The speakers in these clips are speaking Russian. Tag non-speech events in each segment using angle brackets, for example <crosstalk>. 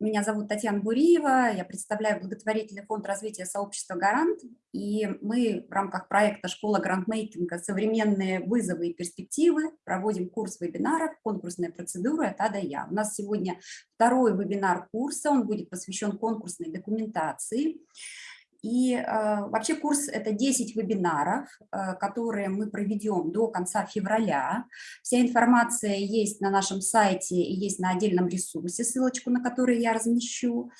Меня зовут Татьяна Буриева, я представляю благотворительный фонд развития сообщества «Гарант», и мы в рамках проекта «Школа грантмейкинга. Современные вызовы и перспективы» проводим курс вебинаров «Конкурсная процедура от А до Я». У нас сегодня второй вебинар курса, он будет посвящен конкурсной документации. И э, вообще курс – это 10 вебинаров, э, которые мы проведем до конца февраля. Вся информация есть на нашем сайте и есть на отдельном ресурсе, ссылочку на который я размещу.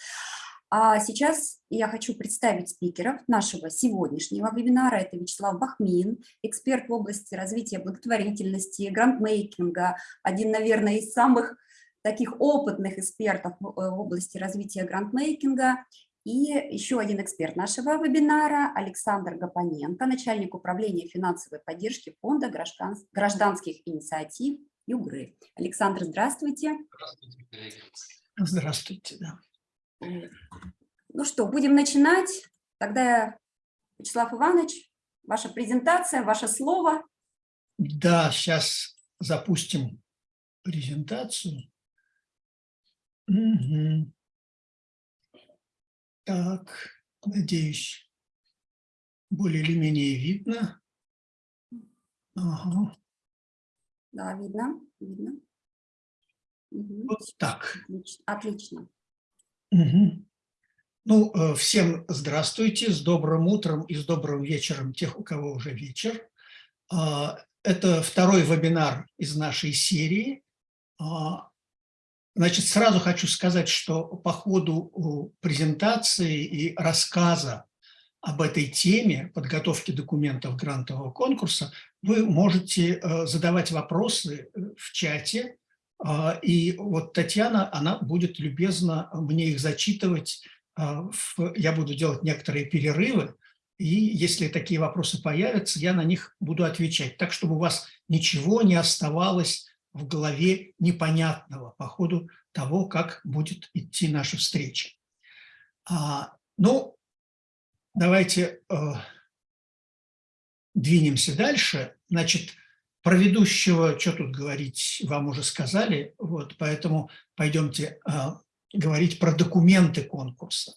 А сейчас я хочу представить спикеров нашего сегодняшнего вебинара. Это Вячеслав Бахмин, эксперт в области развития благотворительности, грантмейкинга, один, наверное, из самых таких опытных экспертов в э, области развития грантмейкинга и еще один эксперт нашего вебинара Александр Гапоненко, начальник управления финансовой поддержки фонда гражданских инициатив ЮГРы. Александр, здравствуйте. Здравствуйте, коллеги. Здравствуйте, да. Ну что, будем начинать. Тогда, Вячеслав Иванович, ваша презентация, ваше слово. Да, сейчас запустим презентацию. Угу. Так, надеюсь, более или менее видно. Ага. Да, видно, видно. Угу. Вот так. Отлично. Отлично. Угу. Ну, э, всем здравствуйте, с добрым утром и с добрым вечером тех, у кого уже вечер. А, это второй вебинар из нашей серии а, Значит, сразу хочу сказать, что по ходу презентации и рассказа об этой теме подготовки документов грантового конкурса вы можете э, задавать вопросы э, в чате, а, и вот Татьяна, она будет любезно мне их зачитывать, а, я буду делать некоторые перерывы, и если такие вопросы появятся, я на них буду отвечать, так чтобы у вас ничего не оставалось в голове непонятного по ходу того, как будет идти наша встреча. А, ну, давайте э, двинемся дальше. Значит, про ведущего, что тут говорить, вам уже сказали, вот, поэтому пойдемте э, говорить про документы конкурса.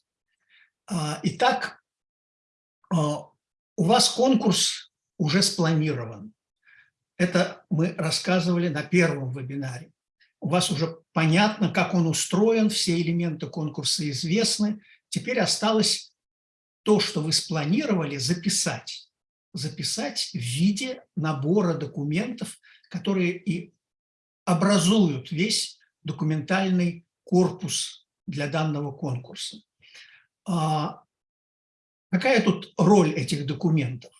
А, итак, э, у вас конкурс уже спланирован. Это мы рассказывали на первом вебинаре. У вас уже понятно, как он устроен, все элементы конкурса известны. Теперь осталось то, что вы спланировали, записать. Записать в виде набора документов, которые и образуют весь документальный корпус для данного конкурса. А какая тут роль этих документов?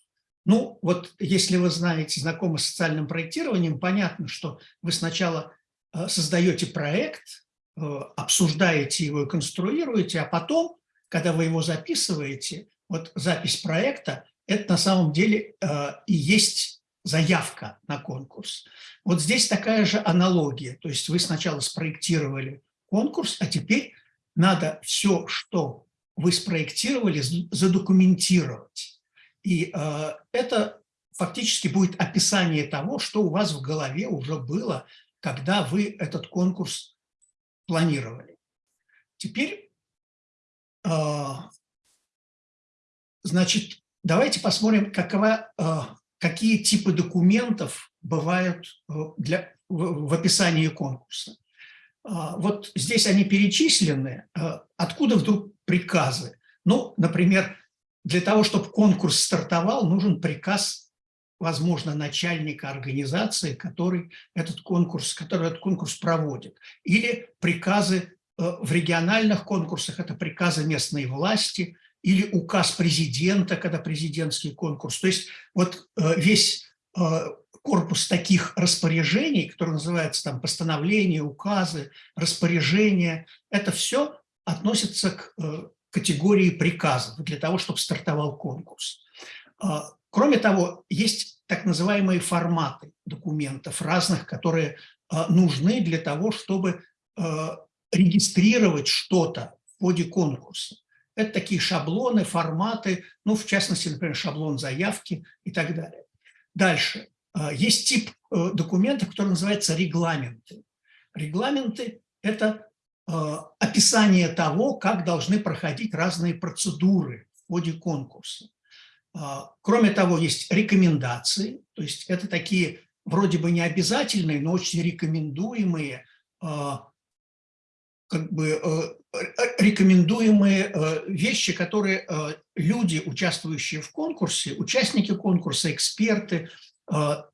Ну, вот если вы знаете, знакомы с социальным проектированием, понятно, что вы сначала э, создаете проект, э, обсуждаете его и конструируете, а потом, когда вы его записываете, вот запись проекта, это на самом деле э, и есть заявка на конкурс. Вот здесь такая же аналогия, то есть вы сначала спроектировали конкурс, а теперь надо все, что вы спроектировали, задокументировать. И э, это фактически будет описание того, что у вас в голове уже было, когда вы этот конкурс планировали. Теперь, э, значит, давайте посмотрим, какова, э, какие типы документов бывают э, для, в, в описании конкурса. Э, вот здесь они перечислены. Э, откуда вдруг приказы? Ну, например, для того, чтобы конкурс стартовал, нужен приказ, возможно, начальника организации, который этот конкурс, который этот конкурс проводит. Или приказы э, в региональных конкурсах, это приказы местной власти, или указ президента, когда президентский конкурс. То есть вот э, весь э, корпус таких распоряжений, который называется там постановления, указы, распоряжения, это все относится к категории приказов для того, чтобы стартовал конкурс. А, кроме того, есть так называемые форматы документов разных, которые а, нужны для того, чтобы а, регистрировать что-то в ходе конкурса. Это такие шаблоны, форматы, ну, в частности, например, шаблон заявки и так далее. Дальше. Есть тип э, документов, который называется регламенты. Регламенты – это описание того, как должны проходить разные процедуры в ходе конкурса. Кроме того, есть рекомендации, то есть это такие вроде бы не обязательные, но очень рекомендуемые как бы э, рекомендуемые э, вещи, которые э, люди, участвующие в конкурсе, участники конкурса, эксперты,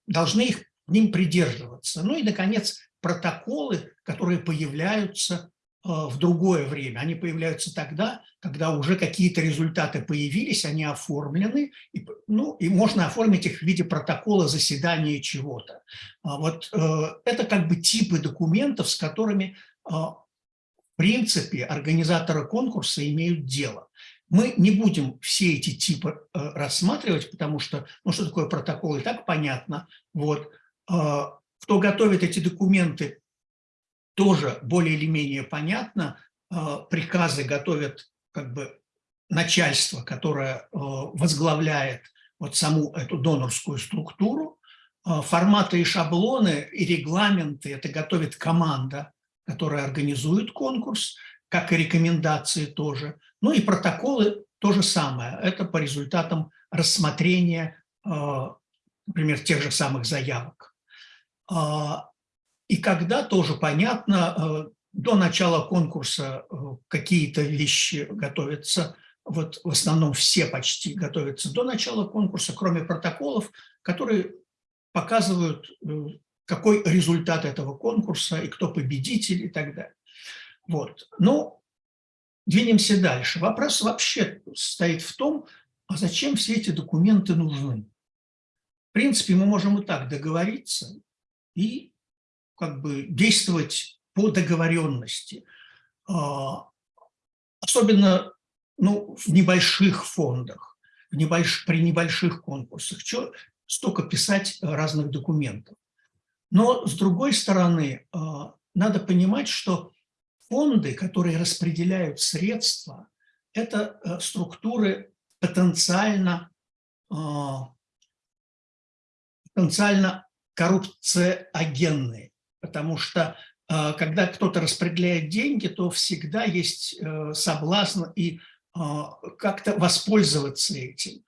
должны их ним придерживаться. Ну и, наконец, протоколы, которые появляются в другое время. Они появляются тогда, когда уже какие-то результаты появились, они оформлены, и, ну, и можно оформить их в виде протокола заседания чего-то. А вот это как бы типы документов, с которыми принципе организаторы конкурса имеют дело. Мы не будем все эти типы э, рассматривать, потому что, ну что такое протокол, и так понятно. Вот. Кто готовит эти документы, тоже более или менее понятно. А, приказы готовят как бы начальство, которое э, возглавляет вот саму эту донорскую структуру. А, форматы и шаблоны, и регламенты это готовит команда, которая организует конкурс, как и рекомендации тоже. Ну и протоколы то же самое. Это по результатам рассмотрения, э, например, тех же самых заявок. И когда тоже понятно, э, до начала конкурса э, какие-то вещи готовятся, вот в основном все почти готовятся до начала конкурса, кроме протоколов, которые показывают какой результат этого конкурса и кто победитель и так далее. Вот. Но двинемся дальше. Вопрос вообще стоит в том, а зачем все эти документы нужны? В принципе, мы можем и так договориться и как бы действовать по договоренности. А, особенно ну, в небольших фондах, в небольш... при небольших конкурсах. Что столько писать разных документов? Но, с другой стороны, а, надо понимать, что фонды, которые распределяют средства, это э, структуры потенциально, а, потенциально коррупциогенные, потому что а, когда кто-то распределяет деньги, то всегда есть э, соблазн и как-то воспользоваться этим.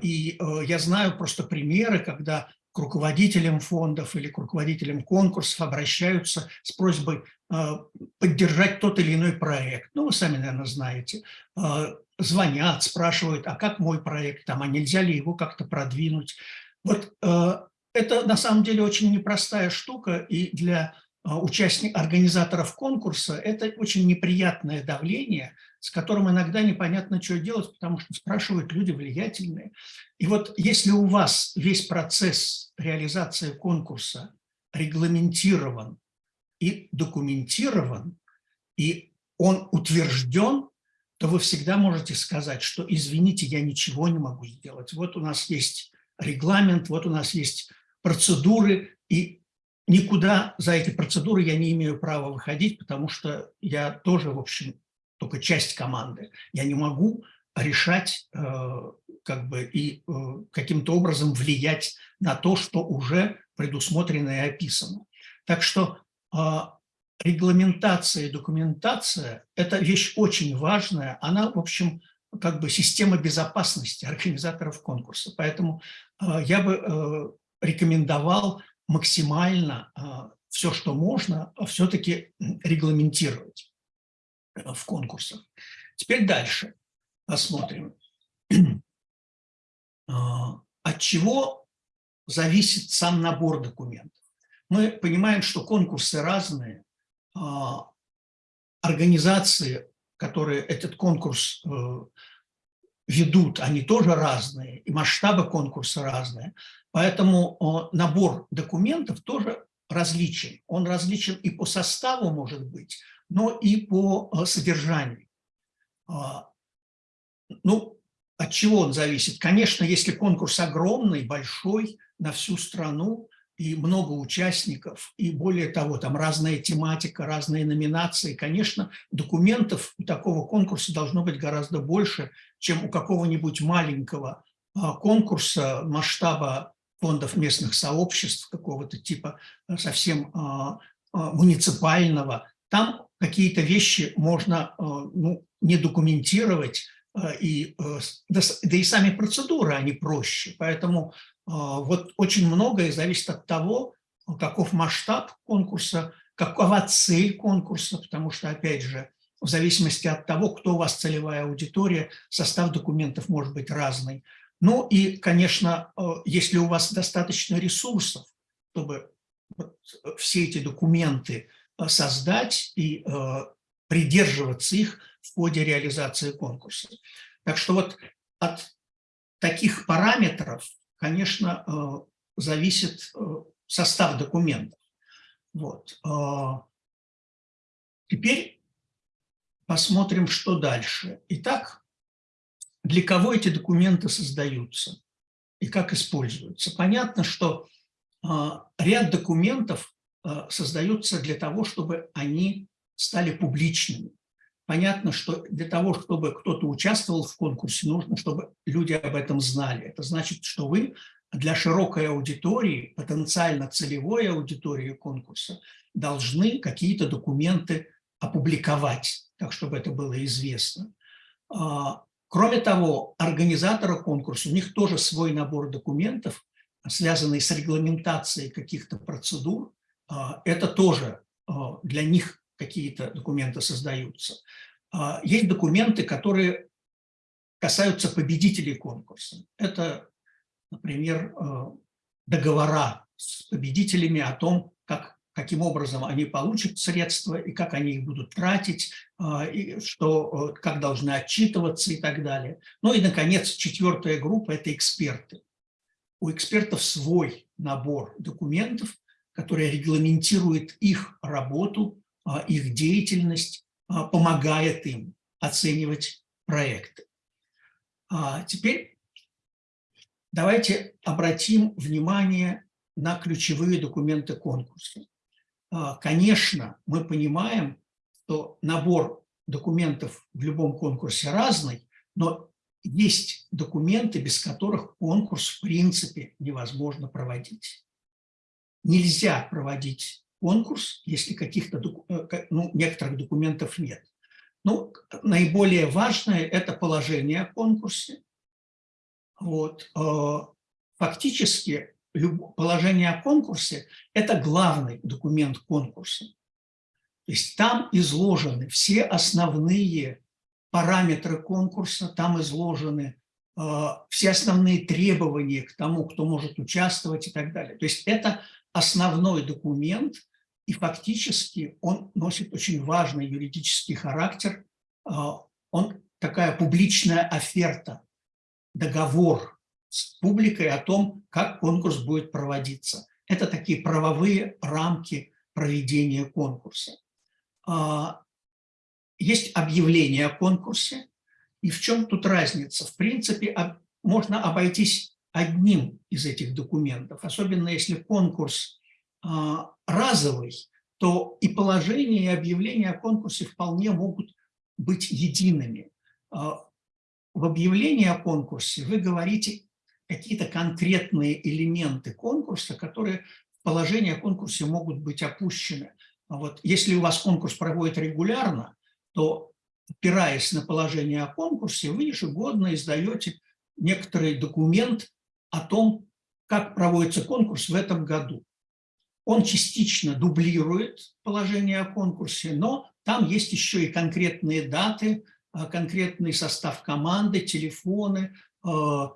И э, я знаю просто примеры, когда к руководителям фондов или к руководителям конкурсов обращаются с просьбой а, поддержать тот или иной проект. Ну, вы сами, наверное, знаете. А, звонят, спрашивают, а как мой проект, там, а нельзя ли его как-то продвинуть. Вот а, это на самом деле очень непростая штука, и для участников, организаторов конкурса это очень неприятное давление – с которым иногда непонятно, что делать, потому что спрашивают люди влиятельные. И вот если у вас весь процесс реализации конкурса регламентирован и документирован, и он утвержден, то вы всегда можете сказать, что, извините, я ничего не могу сделать. Вот у нас есть регламент, вот у нас есть процедуры, и никуда за эти процедуры я не имею права выходить, потому что я тоже, в общем, только часть команды. Я не могу решать э, как бы и э, каким-то образом влиять на то, что уже предусмотрено и описано. Так что э, регламентация и документация – это вещь очень важная. Она, в общем, как бы система безопасности организаторов конкурса. Поэтому я бы рекомендовал максимально все, что можно, все-таки регламентировать в конкурсах. Теперь дальше посмотрим. <clears throat> А, от чего зависит сам набор документов? Мы понимаем, что конкурсы разные, а, организации, которые этот конкурс э, ведут, они тоже разные, и масштабы конкурса разные. Поэтому набор документов тоже различен. Он различен и по составу, может быть, но и по э, содержанию. А, ну, от чего он зависит? Конечно, если конкурс огромный, большой, на всю страну, и много участников, и более того, там разная тематика, разные номинации, конечно, документов у такого конкурса должно быть гораздо больше, чем у какого-нибудь маленького а, конкурса масштаба фондов местных сообществ, какого-то типа э, совсем а, муниципального. Там какие-то вещи можно ну, не документировать, и, да, да и сами процедуры, они проще. Поэтому вот очень многое зависит от того, каков масштаб конкурса, какова цель конкурса, потому что, опять же, в зависимости от того, кто у вас целевая аудитория, состав документов может быть разный. Ну и, конечно, э, если у вас достаточно ресурсов, чтобы все эти документы э, создать и э, придерживаться их в ходе реализации конкурса. Так что вот от таких параметров, конечно, зависит состав документов. Вот. Теперь посмотрим, что дальше. Итак, для кого эти документы создаются и как используются. Понятно, что а, ряд документов а, создаются для того, чтобы они стали публичными. Понятно, что для того, чтобы кто-то участвовал в конкурсе, нужно, чтобы люди об этом знали. Это значит, что вы для широкой аудитории, потенциально целевой аудитории конкурса, должны какие-то документы опубликовать, так чтобы это было известно. А, Кроме того, организатора конкурса, у них тоже свой набор документов, связанный с регламентацией каких-то процедур. А, это тоже а, для них какие-то документы создаются. А, есть документы, которые касаются победителей конкурса. Это, например, договора с победителями о том, как каким образом они получат средства и как они их будут тратить, а, и что, э, как должны отчитываться и так далее. Ну и, наконец, четвертая группа – это эксперты. У экспертов свой набор документов, который регламентирует их работу, их деятельность, а, помогает им оценивать проекты. Теперь давайте обратим внимание на ключевые документы конкурса. А, конечно, мы понимаем, что набор документов в любом конкурсе разный, но есть документы, без которых конкурс в принципе невозможно проводить. Нельзя проводить конкурс, если каких-то э, ну, некоторых документов нет. Ну, наиболее важное – это положение о конкурсе. Вот. А, фактически положение о конкурсе – это главный документ конкурса. То есть там изложены все основные параметры конкурса, там изложены э, все основные требования к тому, кто может участвовать и так далее. То есть это основной документ, и фактически он носит очень важный юридический характер. Э, он такая публичная оферта, договор с публикой о том, как конкурс будет проводиться. Это такие правовые рамки проведения конкурса. А, есть объявление о конкурсе, и в чем тут разница? В принципе, можно обойтись одним из этих документов, особенно если конкурс а, разовый, то и положение, и объявление о конкурсе вполне могут быть едиными. А, в объявлении о конкурсе вы говорите какие-то конкретные элементы конкурса, которые в положение о конкурсе могут быть опущены. А вот если у вас конкурс проводит регулярно, то, опираясь на положение о конкурсе, вы ежегодно издаете некоторый документ о том, как проводится конкурс в этом году. Он частично дублирует положение о конкурсе, но там есть еще и конкретные даты, а, конкретный состав команды, телефоны, а,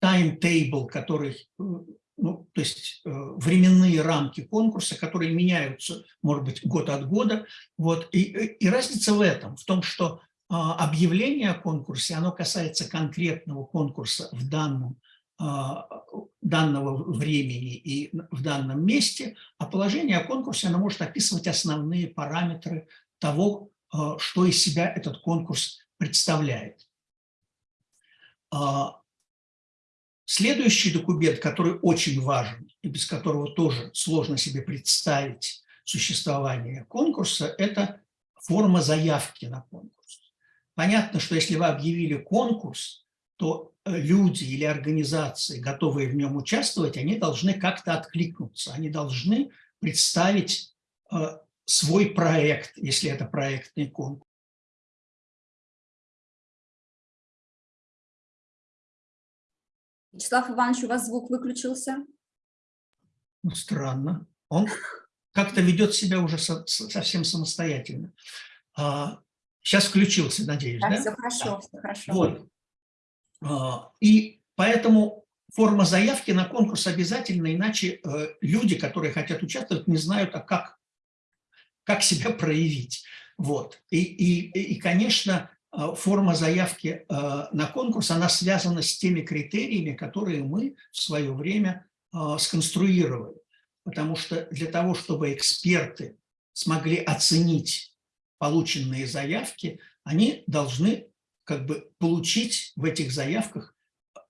таймтейбл, который, э, ну, то есть э, временные рамки конкурса, которые меняются, может быть, год от года. Вот. И, и разница в этом, в том, что а, объявление о конкурсе, оно касается конкретного конкурса в данном, а, данного времени и в данном месте, а положение о конкурсе, оно может описывать основные параметры того, а, что из себя этот конкурс представляет. Следующий документ, который очень важен и без которого тоже сложно себе представить существование конкурса, это форма заявки на конкурс. Понятно, что если вы объявили конкурс, то э, люди или организации, готовые в нем участвовать, они должны как-то откликнуться, они должны представить э, свой проект, если это проектный конкурс. Вячеслав Иванович, у вас звук выключился. Ну, странно. Он как-то ведет себя уже со, совсем самостоятельно. А, сейчас включился, надеюсь, да? да? Все хорошо, да. все хорошо. Вот. А, и поэтому форма заявки на конкурс обязательно, иначе э, люди, которые хотят участвовать, не знают, а как, как себя <laughs> проявить. Вот. И, и, и, конечно, э, форма заявки э, на конкурс, она связана с теми критериями, которые мы в свое время сконструировали. Потому что для того, чтобы эксперты смогли оценить полученные заявки, они должны как бы получить в этих заявках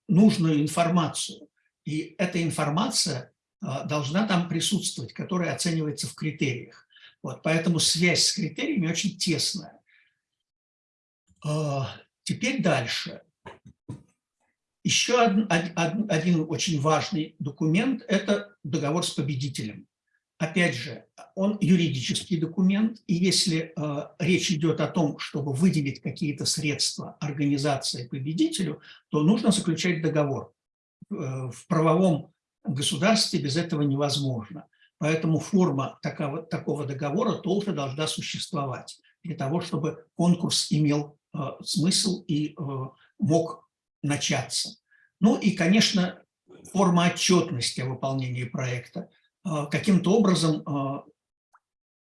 нужную информацию. И эта информация а, должна там присутствовать, которая оценивается в критериях. Вот, поэтому связь с критериями очень тесная. А, теперь дальше. Еще один, один, один очень важный документ – это договор с победителем. Опять же, он юридический документ, и если э, речь идет о том, чтобы выделить какие-то средства организации победителю, то нужно заключать договор. Э, в правовом государстве без этого невозможно. Поэтому форма такого, такого договора тоже должна существовать для того, чтобы конкурс имел э, смысл и э, мог начаться. Ну и, конечно, форма отчетности о выполнении проекта – каким-то образом а,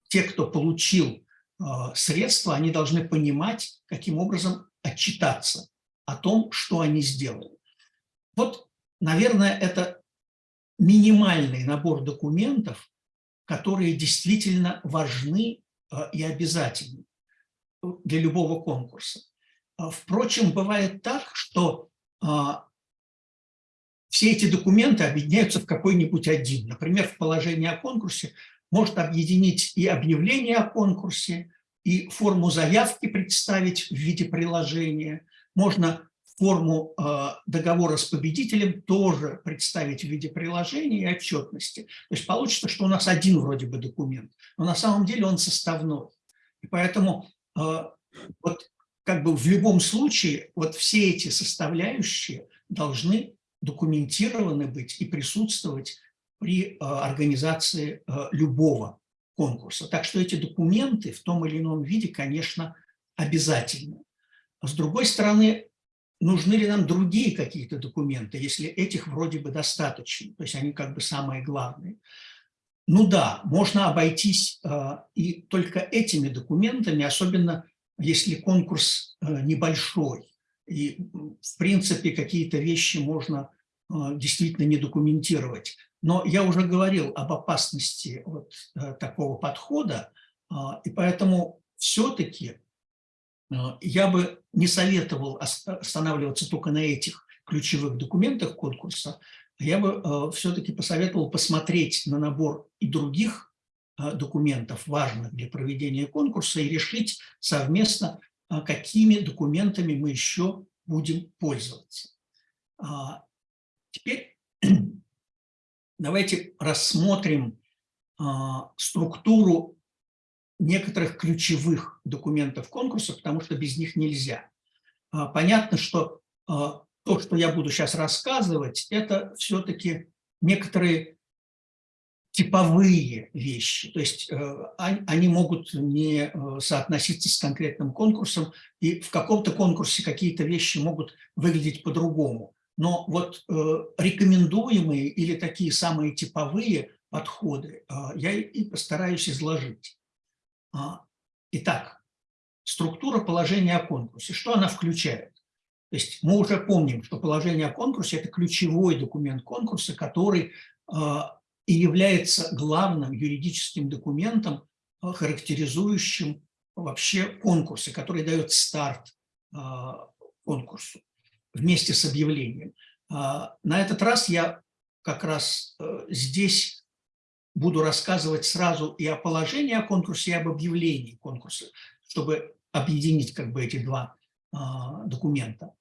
те, кто получил а, средства, они должны понимать, каким образом отчитаться о том, что они сделали. Вот, наверное, это минимальный набор документов, которые действительно важны и обязательны для любого конкурса. Впрочем, бывает так, что все эти документы объединяются в какой-нибудь один. Например, в положении о конкурсе может объединить и объявление о конкурсе, и форму заявки представить в виде приложения. Можно форму э, договора с победителем тоже представить в виде приложения и отчетности. То есть получится, что у нас один вроде бы документ, но на самом деле он составной. И поэтому э, вот как бы в любом случае вот все эти составляющие должны документированы быть и присутствовать при э, организации э, любого конкурса. Так что эти документы в том или ином виде, конечно, обязательны. С другой стороны, нужны ли нам другие какие-то документы, если этих вроде бы достаточно, то есть они как бы самые главные. Ну да, можно обойтись э, и только этими документами, особенно если конкурс небольшой. И, в принципе, какие-то вещи можно действительно не документировать. Но я уже говорил об опасности вот э, такого подхода, а, и поэтому все-таки а, я бы не советовал останавливаться только на этих ключевых документах конкурса, я бы все-таки посоветовал посмотреть на набор и других документов, важных для проведения конкурса, и решить совместно, какими документами мы еще будем пользоваться. Теперь <clears throat> давайте рассмотрим а, структуру некоторых ключевых документов конкурса, потому что без них нельзя. А, понятно, что а, то, что я буду сейчас рассказывать, это все-таки некоторые типовые вещи, то есть э, они могут не э, соотноситься с конкретным конкурсом, и в каком-то конкурсе какие-то вещи могут выглядеть по-другому. Но вот э, рекомендуемые или такие самые типовые подходы э, я и постараюсь изложить. А, итак, структура положения о конкурсе. Что она включает? То есть мы уже помним, что положение о конкурсе – это ключевой документ конкурса, который э, и является главным юридическим документом, характеризующим вообще конкурсы, который дает старт конкурсу вместе с объявлением. А, на этот раз я как раз э, здесь буду рассказывать сразу и о положении о конкурсе, и об объявлении конкурса, чтобы объединить как бы эти два а, документа.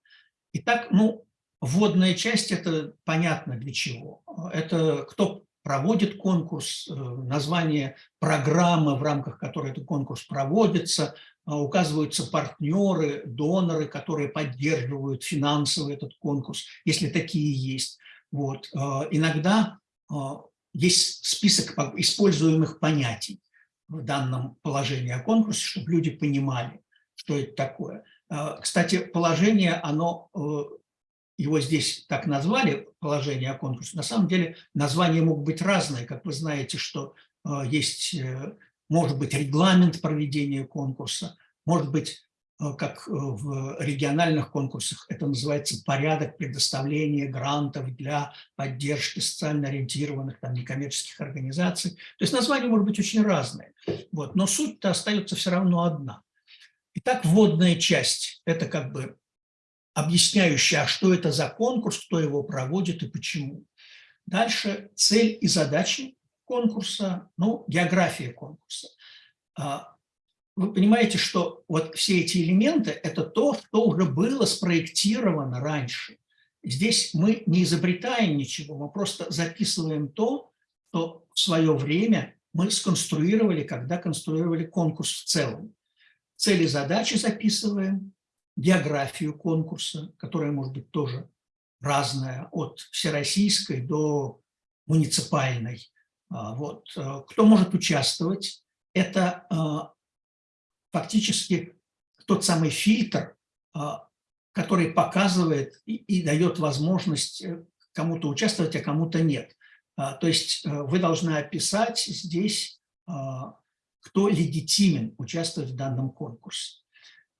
Итак, ну, вводная часть – это понятно для чего. Это кто проводит конкурс, э, название программы, в рамках которой этот конкурс проводится, указываются партнеры, доноры, которые поддерживают финансово этот конкурс, если такие есть. Вот. Иногда есть список используемых понятий в данном положении о конкурсе, чтобы люди понимали, что это такое. Кстати, положение, оно его здесь так назвали, положение о конкурсе, на самом деле названия могут быть разные. Как вы знаете, что э, есть, э, может быть, регламент проведения конкурса, может быть, э, как в региональных конкурсах, это называется порядок предоставления грантов для поддержки социально ориентированных там, некоммерческих организаций. То есть названия могут быть очень разные, вот, но суть-то остается все равно одна. Итак, вводная часть – это как бы объясняющая, а что это за конкурс, кто его проводит и почему. Дальше цель и задачи конкурса, ну, география конкурса. А, вы понимаете, что вот все эти элементы – это то, что уже было спроектировано раньше. Здесь мы не изобретаем ничего, мы просто записываем то, что в свое время мы сконструировали, когда конструировали конкурс в целом. Цели задачи записываем, географию конкурса, которая может быть тоже разная, от всероссийской до муниципальной. А, вот. Э, кто может участвовать? Это э, фактически тот самый фильтр, э, который показывает и, дает возможность кому-то участвовать, а кому-то нет. А, то есть вы должны описать здесь, кто легитимен участвовать в данном конкурсе.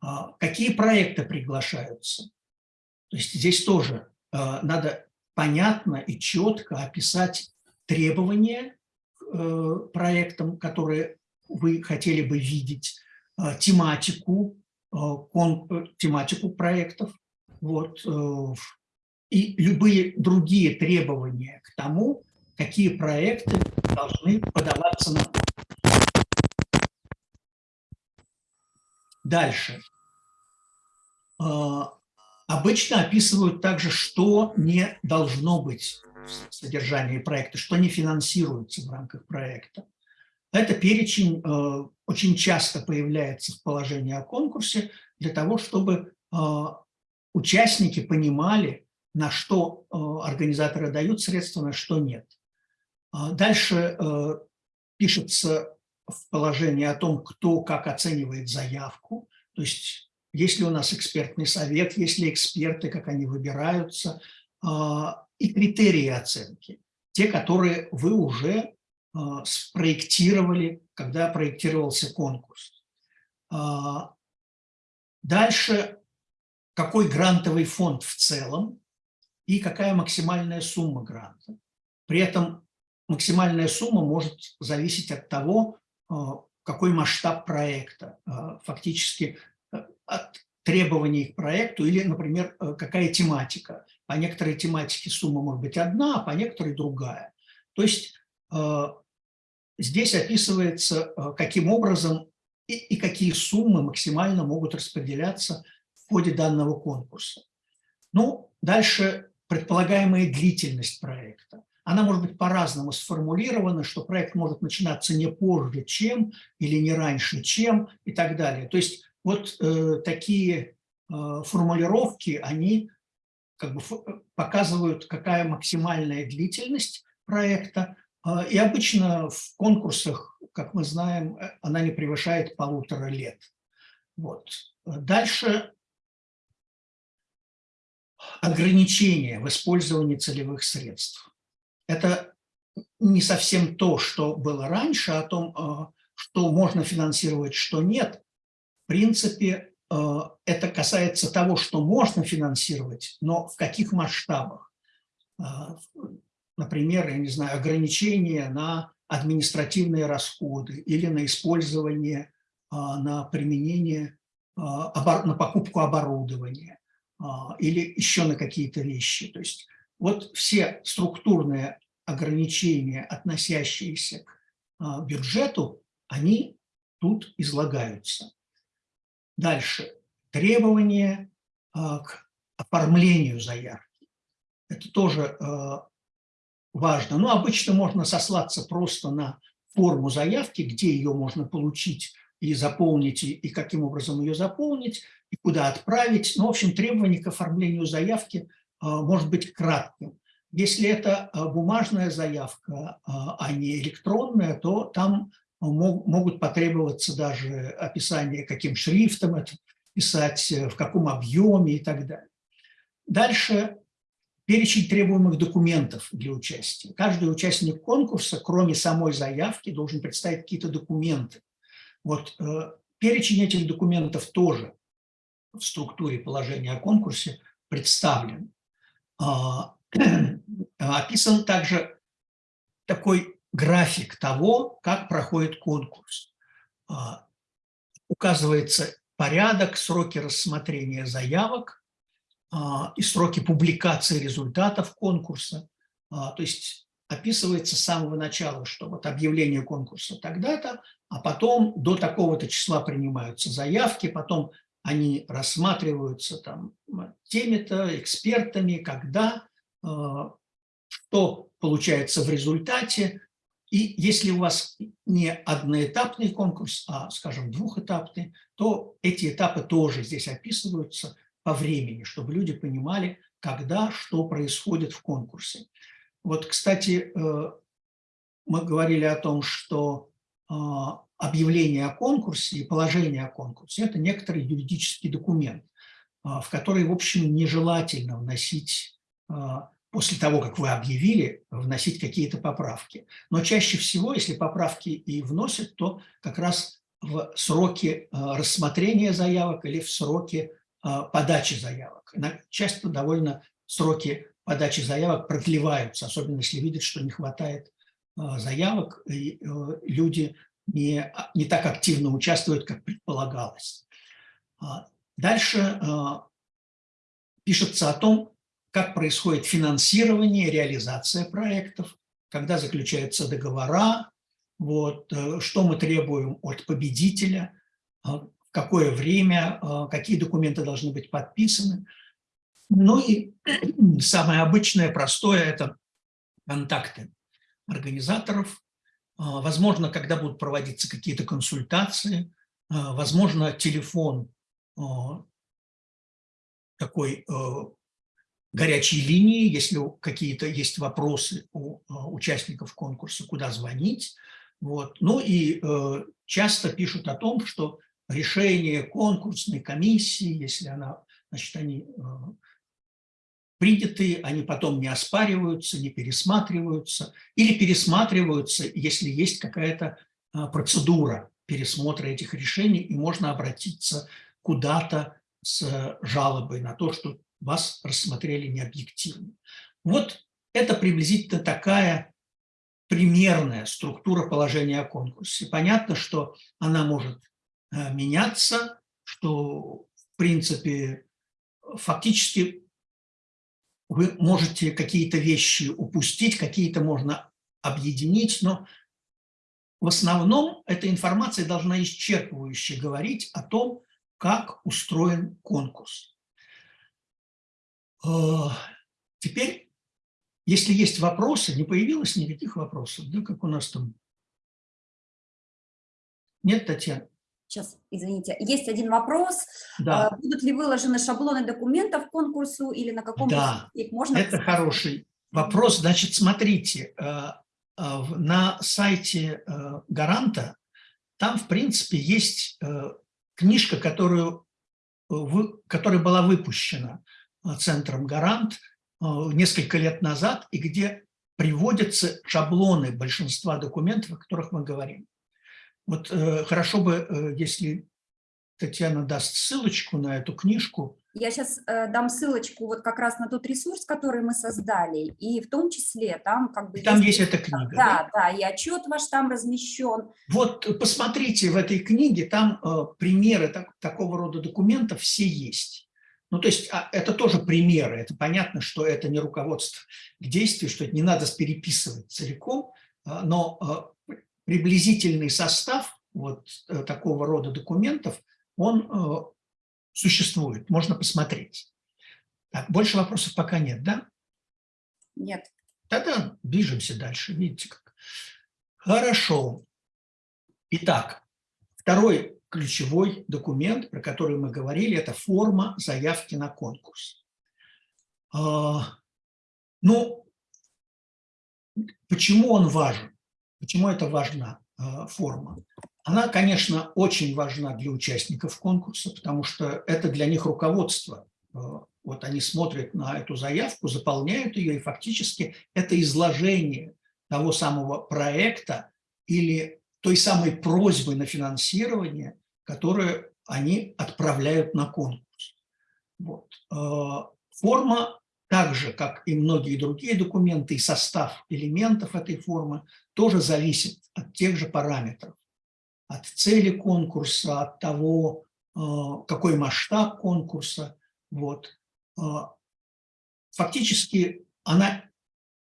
А, какие проекты приглашаются? То есть здесь тоже а, надо понятно и четко описать требования э, проектам, которые вы хотели бы видеть, а, тематику, тематику проектов, вот, э, и любые другие требования к тому, какие проекты должны подаваться на Дальше. Обычно описывают также, что не должно быть в проекта, что не финансируется в рамках проекта. Это перечень э, очень часто появляется в положении о конкурсе для того, чтобы э, участники понимали, на что э, организаторы дают средства, на что нет. А дальше пишется в положении о том, кто как оценивает заявку, то есть есть ли у нас экспертный совет, есть ли эксперты, как они выбираются, а, и критерии оценки, те, которые вы уже а, спроектировали, когда проектировался конкурс. А, дальше, какой грантовый фонд в целом и какая максимальная сумма гранта. При этом максимальная сумма может зависеть от того, какой масштаб проекта. Фактически от требований к проекту или, например, какая тематика. По некоторой тематике сумма может быть одна, а по некоторой другая. То есть э, здесь описывается, э, каким образом и, и какие суммы максимально могут распределяться в ходе данного конкурса. Ну, дальше предполагаемая длительность проекта. Она может быть по-разному сформулирована, что проект может начинаться не позже, чем, или не раньше, чем, и так далее. То есть вот э, такие э, формулировки, они как бы показывают, какая максимальная длительность проекта. Э, и обычно в конкурсах, как мы знаем, э, она не превышает полутора лет. Вот. Дальше ограничения в использовании целевых средств. Это не совсем то, что было раньше, о том, э, что можно финансировать, что нет, в принципе, э, это касается того, что можно финансировать, но в каких масштабах. Э, например, я не знаю, ограничения на административные расходы или на использование, э, на применение, на покупку оборудования или еще на какие-то вещи. То есть вот все структурные ограничения, относящиеся к бюджету, они тут излагаются. Дальше. Требования а, к оформлению заявки. Это тоже а, важно. Ну, обычно можно сослаться просто на форму заявки, где ее можно получить и заполнить, и, каким образом ее заполнить, и куда отправить. Ну, в общем, требование к оформлению заявки а, может быть кратким. Если это бумажная заявка, а не электронная, то там могут потребоваться даже описание, каким шрифтом это писать, в каком объеме и так далее. Дальше перечень требуемых документов для участия. Каждый участник конкурса, кроме самой заявки, должен представить какие-то документы. Вот э, перечень этих документов тоже в структуре положения о конкурсе представлен. А, <clears throat> описан также такой график того, как проходит конкурс. А, указывается порядок, сроки рассмотрения заявок, а, и сроки публикации результатов конкурса. А, то есть описывается с самого начала, что вот объявление конкурса тогда-то, а потом до такого-то числа принимаются заявки, потом они рассматриваются там теми-то, экспертами, когда, что получается в результате. И если у вас не одноэтапный конкурс, а, скажем, двухэтапный, то эти этапы тоже здесь описываются – по времени, чтобы люди понимали, когда что происходит в конкурсе. Вот, кстати, э, мы говорили о том, что э, объявление о конкурсе и положение о конкурсе – это некоторый юридический документ, э, в который, в общем, нежелательно вносить, после того, как вы объявили, вносить какие-то поправки. Но чаще всего, если поправки и вносят, то как раз в сроки рассмотрения заявок или в сроки а, подачи заявок. Часто довольно сроки подачи заявок продлеваются, особенно если видят, что не хватает а, заявок, и э, люди не, а, не так активно участвуют, как предполагалось. Дальше пишется о том, как происходит финансирование, реализация проектов, когда заключаются договора, вот, э, что мы требуем от победителя, какое время, э, какие документы должны быть подписаны. Ну и <clears throat> самое обычное, простое – это контакты организаторов. Э, возможно, когда будут проводиться какие-то консультации, э, возможно, телефон такой горячей линии, если какие-то есть вопросы у участников конкурса, куда звонить. Вот. Ну и часто пишут о том, что решение конкурсной комиссии, если она, значит, они э, приняты, они потом не оспариваются, не пересматриваются, или пересматриваются, если есть какая-то э, процедура пересмотра этих решений, и можно обратиться куда-то с жалобой на то, что вас рассмотрели необъективно. Вот это приблизительно такая примерная структура положения о конкурсе. Понятно, что она может Э, меняться, что, в принципе, фактически вы можете какие-то вещи упустить, какие-то можно объединить, но в основном эта информация должна исчерпывающе говорить о том, как устроен конкурс. Э, теперь, если есть вопросы, не появилось никаких вопросов, да, как у нас там? Нет, Татьяна? Сейчас, извините. Есть один вопрос. Да. А, будут ли выложены шаблоны документов к конкурсу или на каком да. их можно? Это хороший вопрос. Значит, смотрите, э, э, на сайте э, Гаранта там, в принципе, есть книжка, которую, которая была выпущена Центром Гарант несколько лет назад, и где приводятся шаблоны большинства документов, о которых мы говорим. Вот э, хорошо бы, э, если Татьяна даст ссылочку на эту книжку. Я сейчас э, дам ссылочку вот как раз на тот ресурс, который мы создали, и в том числе там как бы... Там есть, есть эта книга, да? Да, да, и отчет ваш там размещен. Вот э, посмотрите в этой книге, там э, примеры так, такого рода документов все есть. Ну, то есть а, это тоже примеры, это понятно, что это не руководство к действию, что это не надо переписывать целиком, а, но э, приблизительный состав вот э, такого рода документов, он э, существует, можно посмотреть. Так, больше вопросов пока нет, да? Нет. Тогда движемся дальше, видите как. Хорошо. Итак, второй ключевой документ, про который мы говорили, это форма заявки на конкурс. А, ну, почему он важен? Почему это важна а, форма? Она, конечно, очень важна для участников конкурса, потому что это для них руководство. А, вот они смотрят на эту заявку, заполняют ее, и фактически это изложение того самого проекта или той самой просьбы на финансирование, которые они отправляют на конкурс. Вот. Э, форма, так же, как и многие другие документы, и состав элементов этой формы тоже зависит от тех же параметров. От цели конкурса, от того, э, какой масштаб конкурса. Вот. Э, фактически она,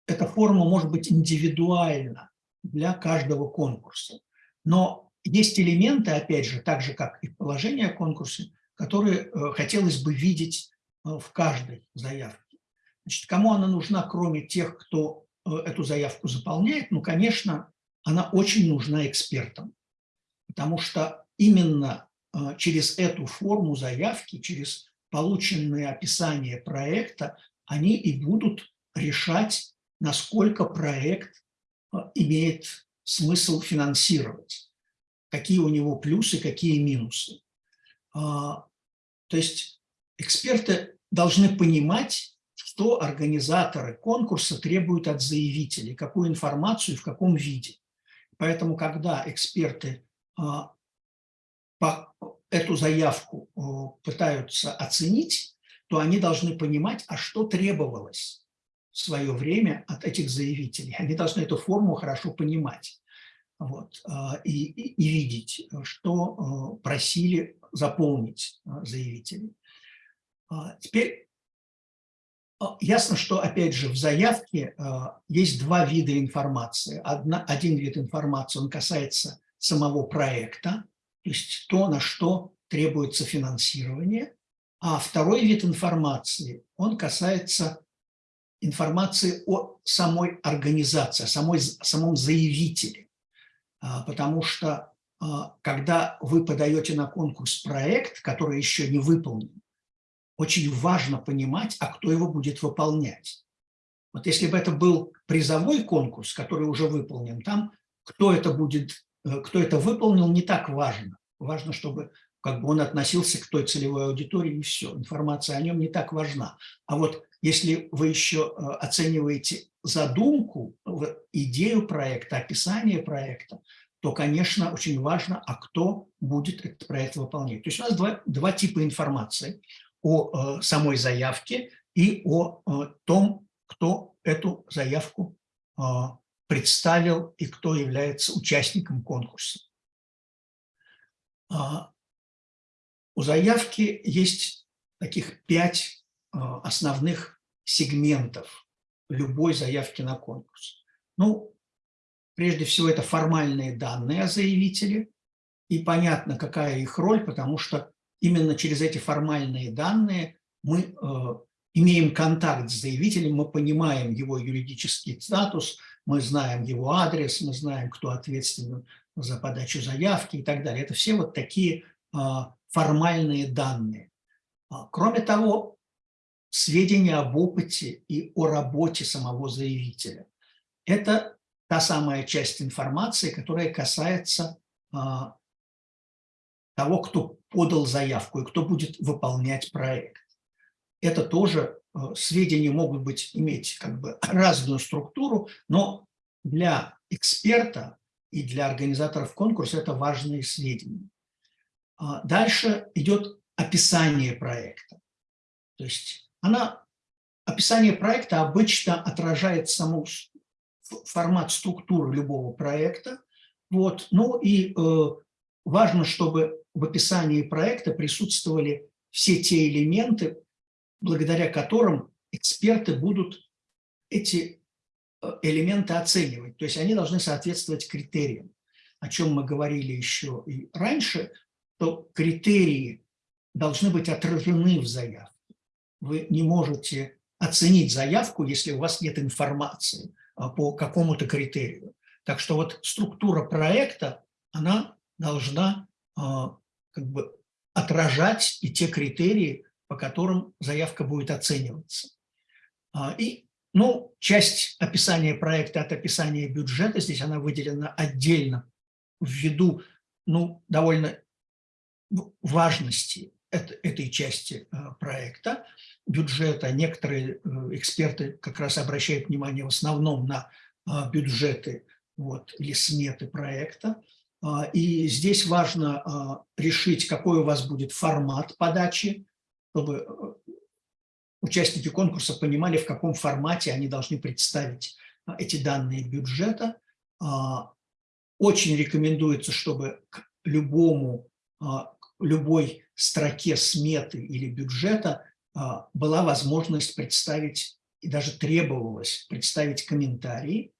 эта форма может быть индивидуальна для каждого конкурса. Но есть элементы, опять же, так же, как и положение о конкурсе, которые э, хотелось бы видеть э, в каждой заявке. Значит, кому она нужна, кроме тех, кто э, эту заявку заполняет? Ну, конечно, она очень нужна экспертам, потому что именно через эту форму заявки, через полученные описания проекта, они и будут решать, насколько проект имеет смысл финансировать какие у него плюсы, какие минусы. А, то есть эксперты должны понимать, что организаторы конкурса требуют от заявителей, какую информацию и в каком виде. Поэтому, когда эксперты а, эту заявку пытаются оценить, то они должны понимать, а что требовалось в свое время от этих заявителей. Они должны эту форму хорошо понимать вот, а, и, и, видеть, что а, просили заполнить а, заявители. Теперь ясно, что, опять же, в заявке есть два вида информации. Одна, один вид информации, он касается самого проекта, то есть то, на что требуется финансирование, а второй вид информации, он касается информации о самой организации, о самой, самом заявителе. А, потому что а, когда вы подаете на конкурс проект, который еще не выполнен, очень важно понимать, а кто его будет выполнять. Вот если бы это был призовой конкурс, который уже выполнен, там кто это будет, э, кто это выполнил, не так важно. Важно, чтобы как бы он относился к той целевой аудитории и все. Информация о нем не так важна. А вот если вы еще э, оцениваете задумку, идею проекта, описание проекта, то, конечно, очень важно, а кто будет этот проект выполнять. То есть у нас два, два типа информации о э, самой заявке и о э, том, кто эту заявку представил и кто является участником конкурса. А, у заявки есть таких пять основных сегментов любой заявки на конкурс. Ну, прежде всего, это формальные данные о заявителе, и понятно, какая их роль, потому что именно через эти формальные данные мы э, имеем контакт с заявителем, мы понимаем его юридический статус, мы знаем его адрес, мы знаем, кто ответственен за подачу заявки и так далее. Это все вот такие э, формальные данные. А, кроме того, сведения об опыте и о работе самого заявителя. Это та самая часть информации, которая касается а, того, кто подал заявку и кто будет выполнять проект. Это тоже а, сведения могут быть, иметь как бы <clears throat> разную структуру, но для эксперта и для организаторов конкурса это важные сведения. А, дальше идет описание проекта. То есть она, описание проекта обычно отражает саму формат структуры любого проекта. Вот. Ну и э, важно, чтобы в описании проекта присутствовали все те элементы, благодаря которым эксперты будут эти э, элементы оценивать. То есть они должны соответствовать критериям, о чем мы говорили еще и раньше, то критерии должны быть отражены в заявке. Вы не можете оценить заявку, если у вас нет информации а, по какому-то критерию. Так что вот структура проекта, она должна а, как бы отражать и те критерии, по которым заявка будет оцениваться. А, и ну, часть описания проекта от описания бюджета, здесь она выделена отдельно ввиду ну, довольно важности этой части проекта бюджета. Некоторые э, эксперты как раз обращают внимание в основном на а, бюджеты вот, или сметы проекта. А, и здесь важно а, решить, какой у вас будет формат подачи, чтобы э, участники конкурса понимали, в каком формате они должны представить эти данные бюджета. Очень рекомендуется, чтобы к любому, любой строке сметы или бюджета а, была возможность представить, и даже требовалось представить комментарии.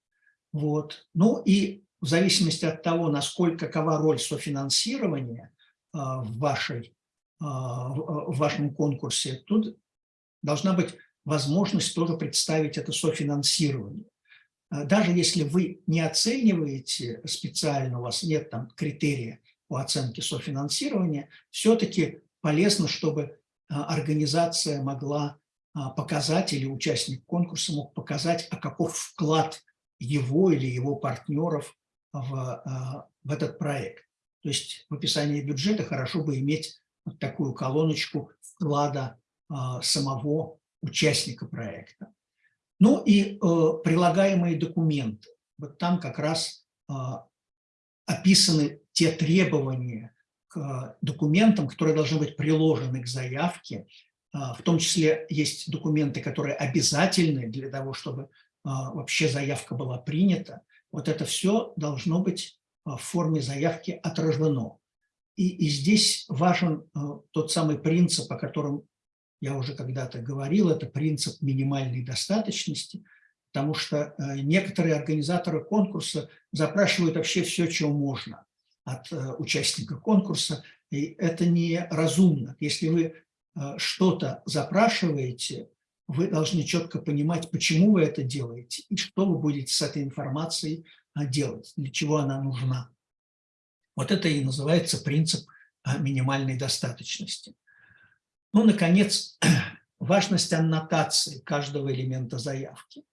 Вот. Ну и в зависимости от того, насколько, какова роль софинансирования а, в, вашей, а, в вашем конкурсе, тут должна быть возможность тоже представить это софинансирование. Даже если вы не оцениваете специально, у вас нет там критерия по оценке софинансирования, все-таки полезно, чтобы а, организация могла а, показать, или участник конкурса мог показать, а каков вклад его или его партнеров в, а, в этот проект. То есть в описании бюджета хорошо бы иметь вот такую колоночку вклада самого участника проекта. Ну и э, прилагаемые документы. Вот там как раз описаны те требования, к документам, которые должны быть приложены к заявке. А, в том числе есть документы, которые обязательны для того, чтобы а, вообще заявка была принята. Вот это все должно быть а, в форме заявки отражено. И, и здесь важен тот самый принцип, о котором я уже когда-то говорил, это принцип минимальной достаточности, потому что некоторые организаторы конкурса запрашивают вообще все, чего можно от э, участника конкурса, и это неразумно. Если вы э, что-то запрашиваете, вы должны четко понимать, почему вы это делаете и что вы будете с этой информацией э, делать, для чего она нужна. Вот это и называется принцип минимальной достаточности. Ну, наконец, <clears throat> важность аннотации каждого элемента заявки.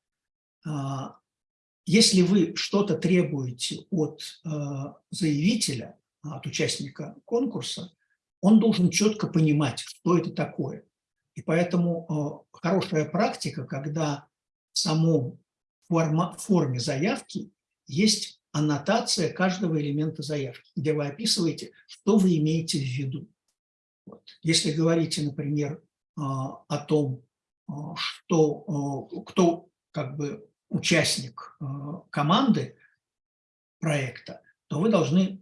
Если вы что-то требуете от э, заявителя, от участника конкурса, он должен четко понимать, что это такое. И поэтому э, хорошая практика, когда в самом форма, форме заявки есть аннотация каждого элемента заявки, где вы описываете, что вы имеете в виду. Вот. Если говорите, например, э, о том, что, кто как бы участник э, команды проекта, то вы должны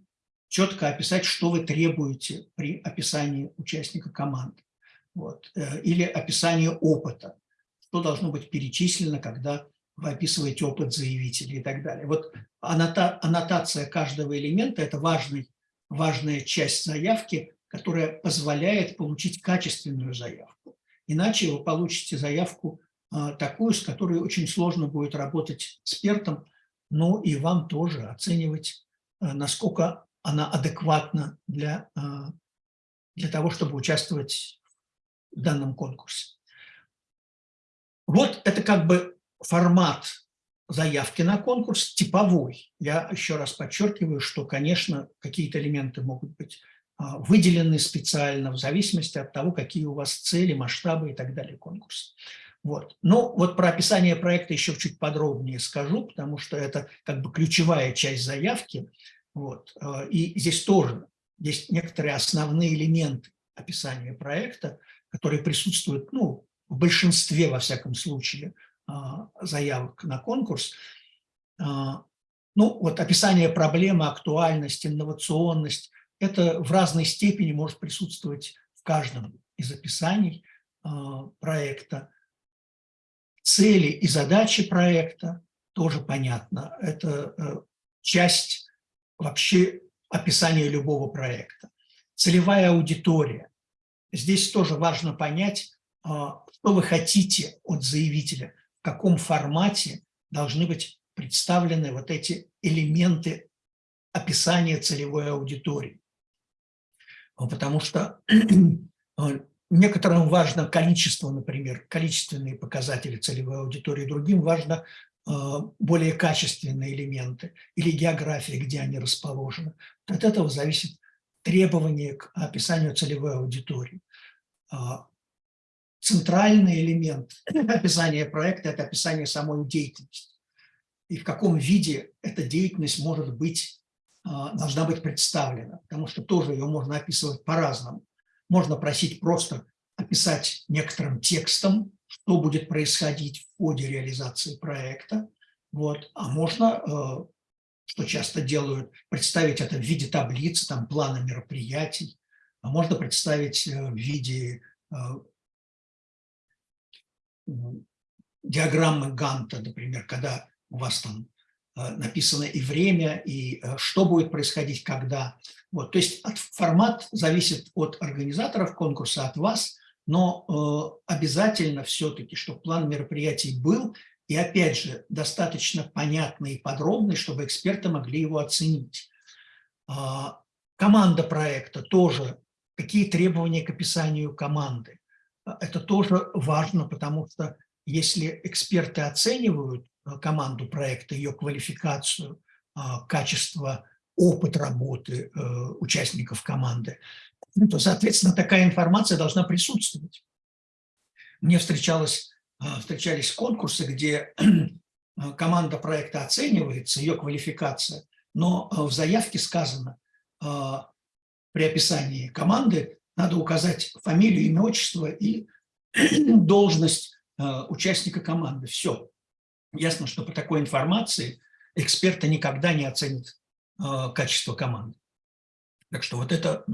четко описать, что вы требуете при описании участника команды. Вот. Э, или описание опыта, что должно быть перечислено, когда вы описываете опыт заявителя и так далее. Вот аннота, аннотация каждого элемента – это важный, важная часть заявки, которая позволяет получить качественную заявку. Иначе вы получите заявку такую, с которой очень сложно будет работать экспертам, но и вам тоже оценивать, а, насколько она адекватна для, а, для того, чтобы участвовать в данном конкурсе. Вот это как бы формат заявки на конкурс типовой. Я еще раз подчеркиваю, что, конечно, какие-то элементы могут быть выделены специально в зависимости от того, какие у вас цели, масштабы и так далее конкурса. Вот. Ну, вот про описание проекта еще чуть подробнее скажу, потому что это как бы ключевая часть заявки. Вот. Э, и здесь тоже есть некоторые основные элементы описания проекта, которые присутствуют ну, в большинстве, во всяком случае, э, заявок на конкурс. Э, ну, вот описание проблемы, актуальность, инновационность – это в разной степени может присутствовать в каждом из описаний проекта. Цели и задачи проекта тоже понятно. Это э, часть вообще описания любого проекта. Целевая аудитория. Здесь тоже важно понять, а, что вы хотите от заявителя, в каком формате должны быть представлены вот эти элементы описания целевой аудитории. Потому что <clears throat> некоторым важно количество, например, количественные показатели целевой аудитории, другим важно более качественные элементы или география, где они расположены. От этого зависит требование к описанию целевой аудитории. А, центральный элемент <clears throat> описания проекта – это описание самой деятельности. И в каком виде эта деятельность может быть, а, должна быть представлена, потому что тоже ее можно описывать по-разному. Можно просить просто описать некоторым текстом, что будет происходить в ходе реализации проекта, вот. а можно э, что часто делают, представить это в виде таблицы, там, плана мероприятий, а можно представить э, в виде э, диаграммы Ганта, например, когда у вас там написано и время, и что будет происходить, когда. Вот, то есть формат зависит от организаторов конкурса, от вас, но э, обязательно все-таки, чтобы план мероприятий был, и опять же, достаточно понятный и подробный, чтобы эксперты могли его оценить. А, команда проекта тоже, какие требования к описанию команды. Это тоже важно, потому что если эксперты оценивают команду проекта, ее квалификацию, качество, опыт работы э, участников команды, то, соответственно, такая информация должна присутствовать. Мне встречалось встречались конкурсы, где <clears throat> команда проекта оценивается, ее квалификация, но в заявке сказано, при описании команды надо указать фамилию, имя, отчество и <clears throat> должность участника команды. Все. Ясно, что по такой информации эксперты никогда не оценят качество команды. Так что вот это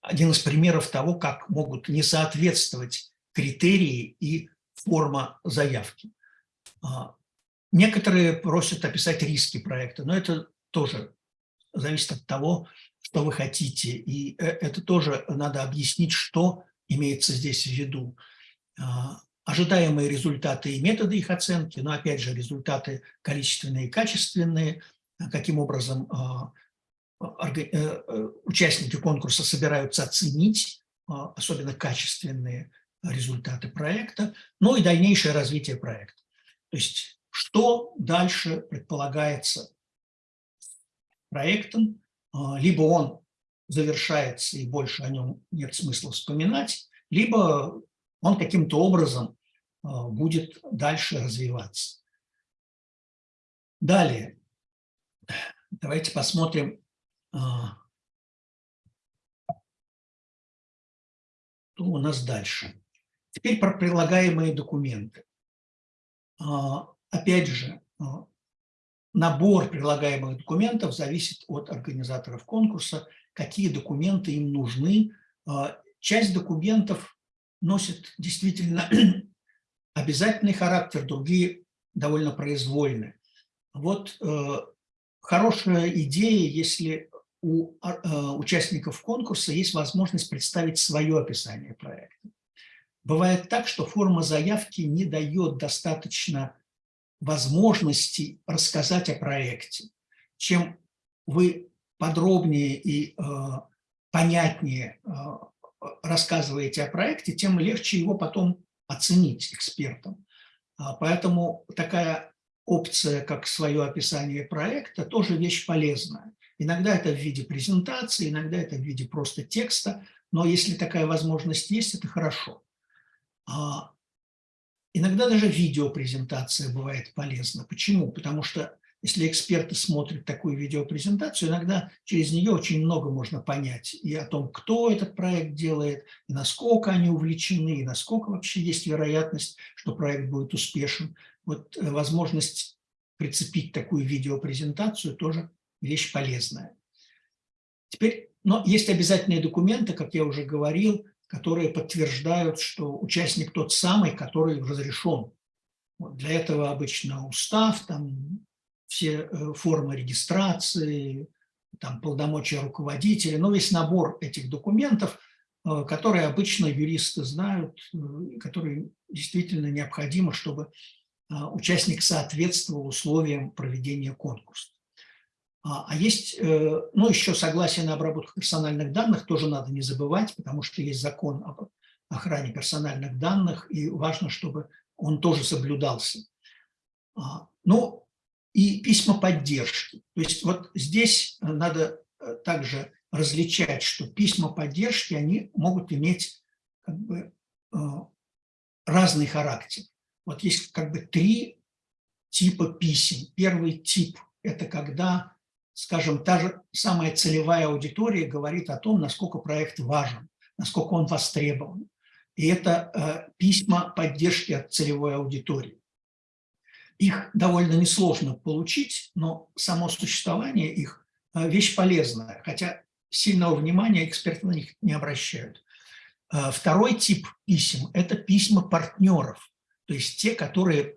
один из примеров того, как могут не соответствовать критерии и форма заявки. А, некоторые просят описать риски проекта, но это тоже зависит от того, что вы хотите. И э, это тоже надо объяснить, что имеется здесь в виду. А, ожидаемые результаты и методы их оценки, но опять же результаты количественные и качественные, каким образом а, э, э, участники конкурса собираются оценить, особенно качественные результаты проекта, ну и дальнейшее развитие проекта. То есть что дальше предполагается проектом, а, либо он завершается и больше о нем нет смысла вспоминать, либо он каким-то образом а, будет дальше развиваться. Далее, давайте посмотрим, а, что у нас дальше. Теперь про прилагаемые документы. А, опять же, набор прилагаемых документов зависит от организаторов конкурса, какие документы им нужны. Часть документов носит действительно обязательный характер, другие довольно произвольны. Вот э, хорошая идея, если у участников конкурса есть возможность представить свое описание проекта. Бывает так, что форма заявки не дает достаточно возможности рассказать о проекте. Чем вы подробнее и э, понятнее э, рассказываете о проекте, тем легче его потом оценить экспертам. А, поэтому такая опция, как свое описание проекта, тоже вещь полезная. Иногда это в виде презентации, иногда это в виде просто текста, но если такая возможность есть, это хорошо. А иногда даже видеопрезентация бывает полезна. Почему? Потому что если эксперты смотрят такую видеопрезентацию, иногда через нее очень много можно понять и о том, кто этот проект делает, и насколько они увлечены, и насколько вообще есть вероятность, что проект будет успешен. Вот э, возможность прицепить такую видеопрезентацию тоже вещь полезная. Теперь, но есть обязательные документы, как я уже говорил, которые подтверждают, что участник тот самый, который разрешен. Вот для этого обычно устав, там все э, формы регистрации, там полномочия руководителя, но весь набор этих документов э, которые обычно юристы знают, э, которые действительно необходимо, чтобы участник соответствовал условиям проведения конкурса. А, а есть, ну, еще согласие на обработку персональных данных тоже надо не забывать, потому что есть закон об охране персональных данных, и важно, чтобы он тоже соблюдался. А, ну, и письма поддержки. То есть вот здесь надо э, также различать, что письма поддержки, они могут иметь как бы э, разный характер. Вот есть как бы три типа писем. Первый тип – это когда, скажем, та же самая целевая аудитория говорит о том, насколько проект важен, насколько он востребован. И это э, письма поддержки от целевой аудитории. Их довольно несложно получить, но само существование их э, – вещь полезная, хотя сильного внимания эксперты на них не обращают. Э, второй тип писем – это письма партнеров, то есть те, которые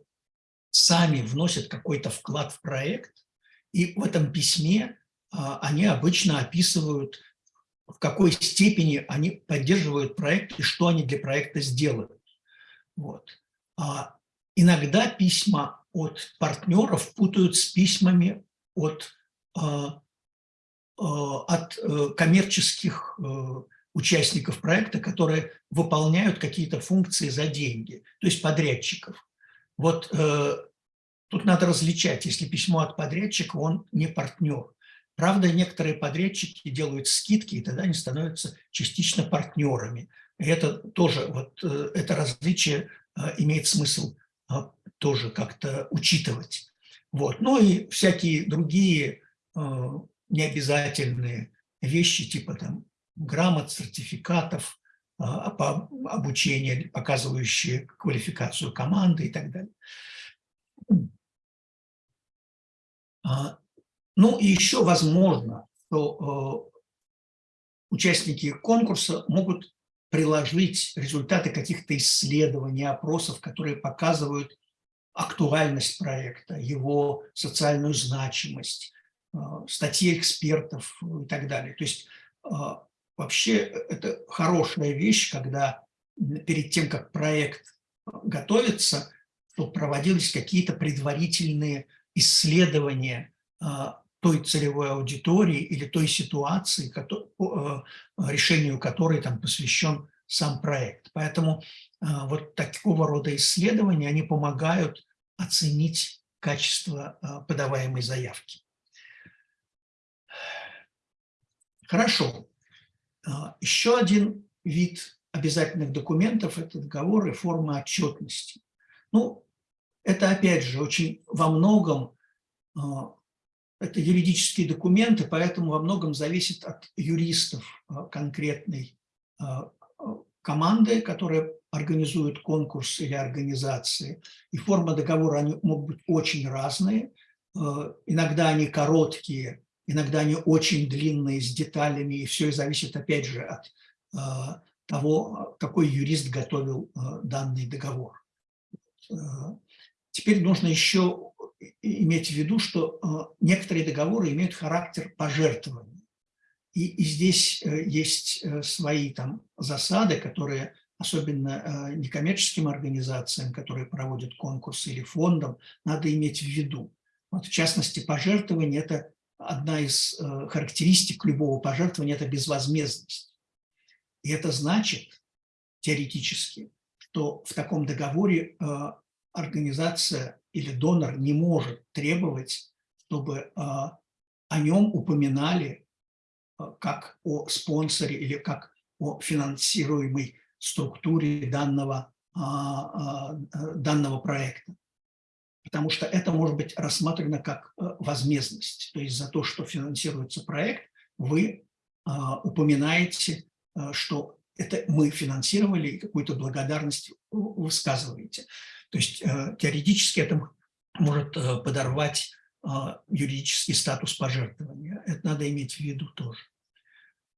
сами вносят какой-то вклад в проект, и в этом письме они обычно описывают в какой степени они поддерживают проект и что они для проекта сделают. Вот. А иногда письма от партнеров путают с письмами от, а, а, от э, коммерческих э, участников проекта, которые выполняют какие-то функции за деньги, то есть подрядчиков. Вот э, тут надо различать, если письмо от подрядчика, он не партнер. Правда, некоторые подрядчики делают скидки, и тогда они становятся частично партнерами. И это тоже, вот это различие имеет смысл тоже как-то учитывать. Вот. Ну и всякие другие необязательные вещи, типа там грамот, сертификатов, по обучению, показывающие квалификацию команды и так далее. А, ну и еще возможно, что участники конкурса могут приложить результаты каких-то исследований, опросов, которые показывают актуальность проекта, его социальную значимость, э, статьи экспертов и так далее. То есть э, вообще это хорошая вещь, когда перед тем, как проект готовится, то проводились какие-то предварительные исследования той целевой аудитории или той ситуации, э, решению которой там посвящен сам проект. Поэтому э, вот такого рода исследования, они помогают оценить качество э, подаваемой заявки. Хорошо. Еще один вид обязательных документов – это договоры формы отчетности. Ну, это, опять же, очень во многом это юридические документы, поэтому во многом зависит от юристов а, конкретной а, команды, которая организует конкурс или организации. И форма договора они могут быть очень разные. А, иногда они короткие, иногда они очень длинные, с деталями. И все зависит, опять же, от того, какой юрист готовил данный договор. Теперь нужно еще иметь в виду, что э, некоторые договоры имеют характер пожертвования. И, и здесь э, есть э, свои там засады, которые особенно некоммерческим организациям, которые проводят конкурсы или фондам, надо иметь в виду. Вот в частности, пожертвование – это одна из характеристик любого пожертвования – это безвозмездность. И это значит, теоретически, что в таком договоре организация или донор не может требовать, чтобы а, о нем упоминали а, как о спонсоре или как о финансируемой структуре данного, а, данного проекта. Потому что это может быть рассмотрено как возмездность. То есть за то, что финансируется проект, вы упоминаете, что это мы финансировали, и какую-то благодарность высказываете. То есть э, теоретически это может э, подорвать э, юридический статус пожертвования. Это надо иметь в виду тоже.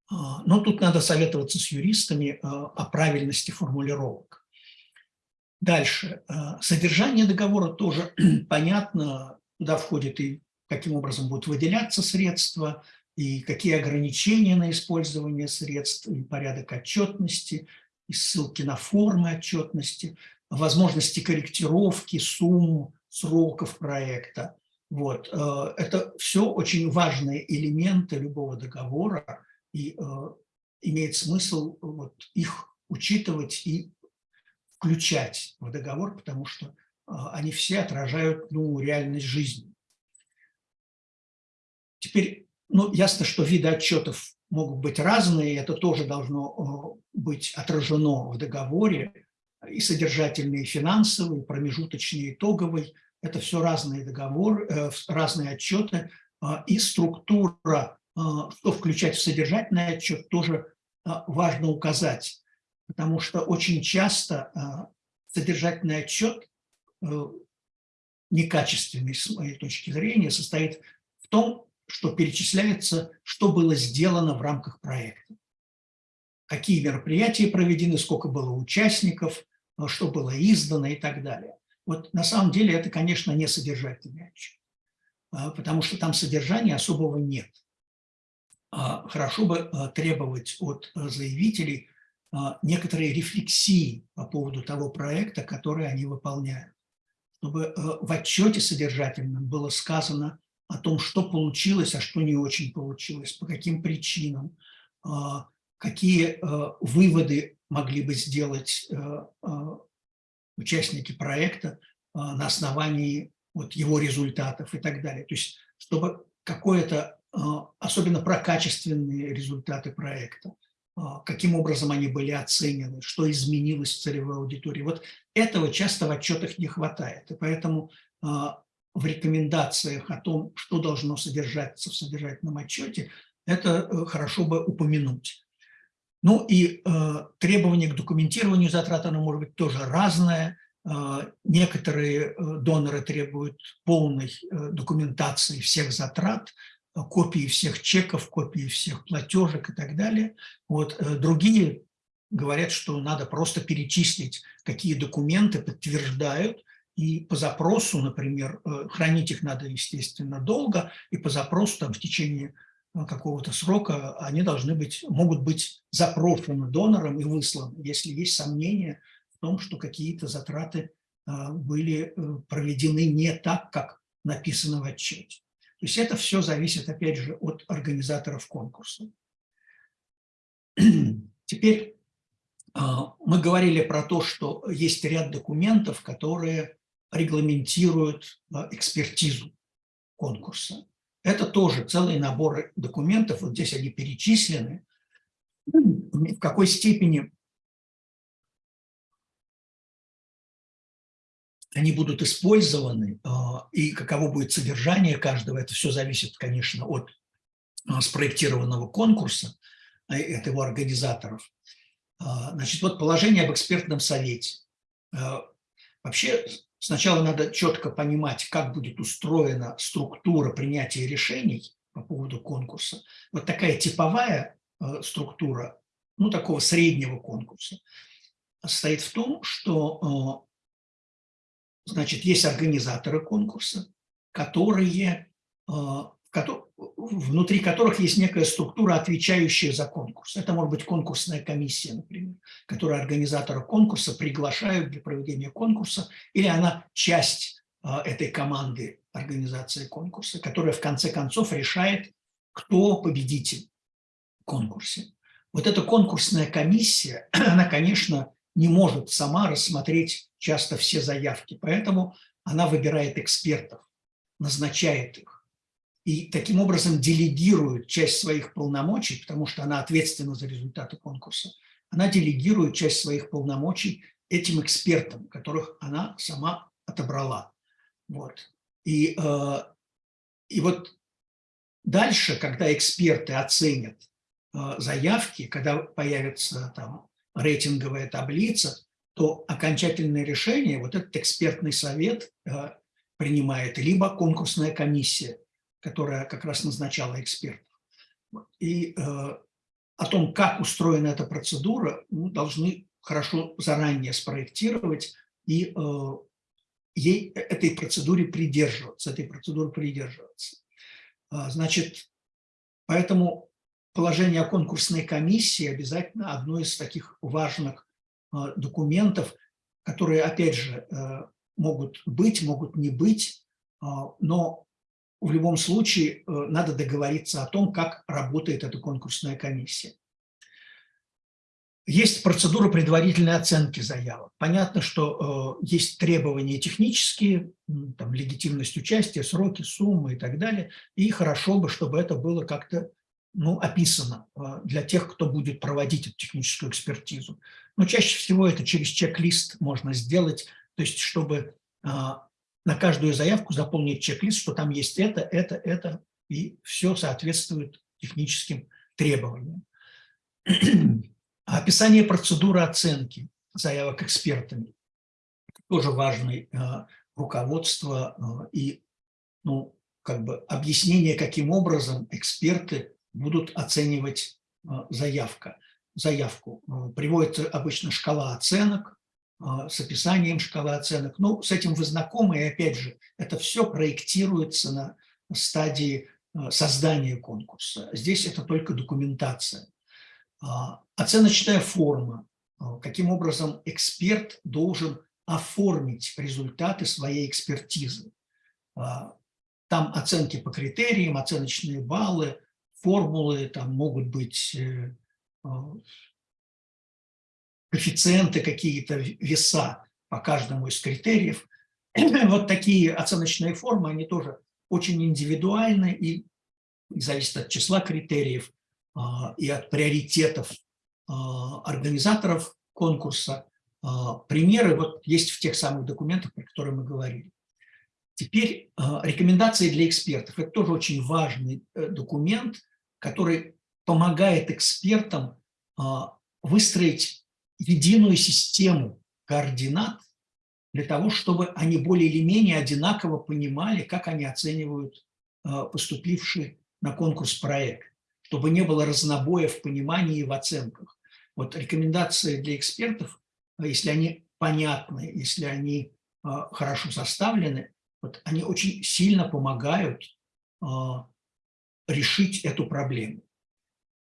Но тут надо советоваться с юристами о правильности формулировок. Дальше. Содержание договора тоже <clears throat> понятно, туда входит и каким образом будут выделяться средства, и какие ограничения на использование средств, и порядок отчетности, и ссылки на формы отчетности, возможности корректировки сумм, сроков проекта. Вот. Э, это все очень важные элементы любого договора, и э, имеет смысл вот их учитывать и включать в договор, потому что э, они все отражают ну, реальность жизни. Теперь, ну, ясно, что виды отчетов могут быть разные, это тоже должно быть отражено в договоре, и содержательный, и промежуточный, итоговый. Это все разные договоры, э, разные отчеты, и структура, что включать в содержательный отчет, тоже важно указать, потому что очень часто содержательный отчет, э, некачественный с моей точки зрения, состоит в том, что перечисляется, что было сделано в рамках проекта. Какие мероприятия проведены, сколько было участников, что было издано и так далее. Вот на самом деле это, конечно, не содержательный отчет, а, потому что там содержания особого нет. А, хорошо бы э, требовать от заявителей некоторые рефлексии по поводу того проекта, который они выполняют. Чтобы в отчете содержательном было сказано о том, что получилось, а что не очень получилось, по каким причинам, какие выводы могли бы сделать а, участники проекта на основании вот его результатов и так далее. То есть, чтобы какое-то, особенно про качественные результаты проекта, каким образом они были оценены, что изменилось в целевой аудитории. Вот этого часто в отчетах не хватает. И поэтому в рекомендациях о том, что должно содержаться в содержательном отчете, это э, хорошо бы упомянуть. Ну и э, требования к документированию затрат, оно может быть тоже разное. Э, некоторые э, доноры требуют полной э, документации всех затрат, э, копии всех чеков, копии всех платежек и так далее. Вот, э, другие говорят, что надо просто перечислить, какие документы подтверждают, и по запросу, например, э, хранить их надо, естественно, долго, и по запросу там, в течение какого-то срока они должны быть, могут быть запрошены донором и высланы, если есть сомнения в том, что какие-то затраты э, были проведены не так, как написано в отчете. То есть это все зависит, опять же, от организаторов конкурса. <clears throat> Теперь мы говорили про то, что есть ряд документов, которые регламентируют экспертизу конкурса. Это тоже целый набор документов, вот здесь они перечислены, в какой степени они будут использованы а, и каково будет содержание каждого, это все зависит, конечно, от а, спроектированного конкурса, от его организаторов. Значит, вот положение об экспертном совете. Вообще Сначала надо четко понимать, как будет устроена структура принятия решений по поводу конкурса. Вот такая типовая э, структура, ну, такого среднего конкурса, состоит в том, что, э, значит, есть организаторы конкурса, которые, э, внутри которых есть некая структура, отвечающая за конкурс. Это может быть конкурсная комиссия, например, которая организатора конкурса приглашают для проведения конкурса, или она часть а, этой команды организации конкурса, которая в конце концов решает, кто победитель в конкурсе. Вот эта конкурсная комиссия, <clears throat> она, конечно, не может сама рассмотреть часто все заявки, поэтому она выбирает экспертов, назначает их и таким образом делегирует часть своих полномочий, потому что она ответственна за результаты конкурса, она делегирует часть своих полномочий этим экспертам, которых она сама отобрала. Вот. И, э, и вот дальше, когда эксперты оценят э, заявки, когда появится там рейтинговая таблица, то окончательное решение вот этот экспертный совет э, принимает либо конкурсная комиссия, которая как раз назначала экспертов. И э, о том, как устроена эта процедура, мы должны хорошо заранее спроектировать и э, ей, этой процедуре придерживаться, этой процедуры придерживаться. А, значит, Поэтому положение о конкурсной комиссии обязательно одно из таких важных документов, которые, опять же, э, могут быть, могут не быть, а, но в любом случае э, надо договориться о том, как работает эта конкурсная комиссия. Есть процедура предварительной оценки заявок. Понятно, что э, есть требования технические, там, легитимность участия, сроки, суммы и так далее. И хорошо бы, чтобы это было как-то ну, описано э, для тех, кто будет проводить эту техническую экспертизу. Но чаще всего это через чек-лист можно сделать, то есть чтобы на каждую заявку заполнить чек-лист, что там есть это, это, это, и все соответствует техническим требованиям. Описание процедуры оценки заявок экспертами. Тоже важное э, руководство э, и ну, как бы объяснение, каким образом эксперты будут оценивать э, заявка, заявку. Приводится обычно шкала оценок с описанием шкалы оценок. Ну, с этим вы знакомы, и опять же, это все проектируется на стадии создания конкурса. Здесь это только документация. А, оценочная форма, а, каким образом эксперт должен оформить результаты своей экспертизы. А, там оценки по критериям, оценочные баллы, формулы, там могут быть э, коэффициенты, какие-то веса по каждому из критериев. <clears throat> Вот такие оценочные формы, они тоже очень индивидуальны и зависят от числа критериев, а, и от приоритетов а, организаторов конкурса. А, примеры вот есть в тех самых документах, про которые мы говорили. Теперь рекомендации для экспертов. Это тоже очень важный э, документ, который помогает экспертам выстроить единую систему координат для того, чтобы они более или менее одинаково понимали, как они оценивают поступивший на конкурс проект чтобы не было разнобоя в понимании и в оценках. Вот рекомендации для экспертов, а, если они понятны, если они а, хорошо составлены, вот они очень сильно помогают решить эту проблему.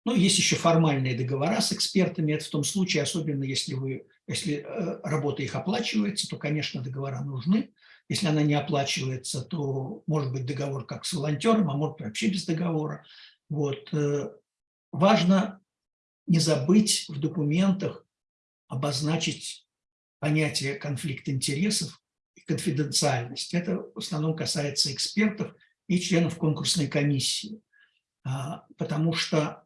Ну, есть еще формальные договора с экспертами. Это в том случае, особенно если, вы, если э, работа их оплачивается, то, конечно, договора нужны. Если она не оплачивается, то может быть договор как с волонтером, а может вообще без договора. Вот. Э, важно не забыть в документах обозначить понятие конфликт интересов и конфиденциальность. Это в основном касается экспертов и членов конкурсной комиссии, а, потому что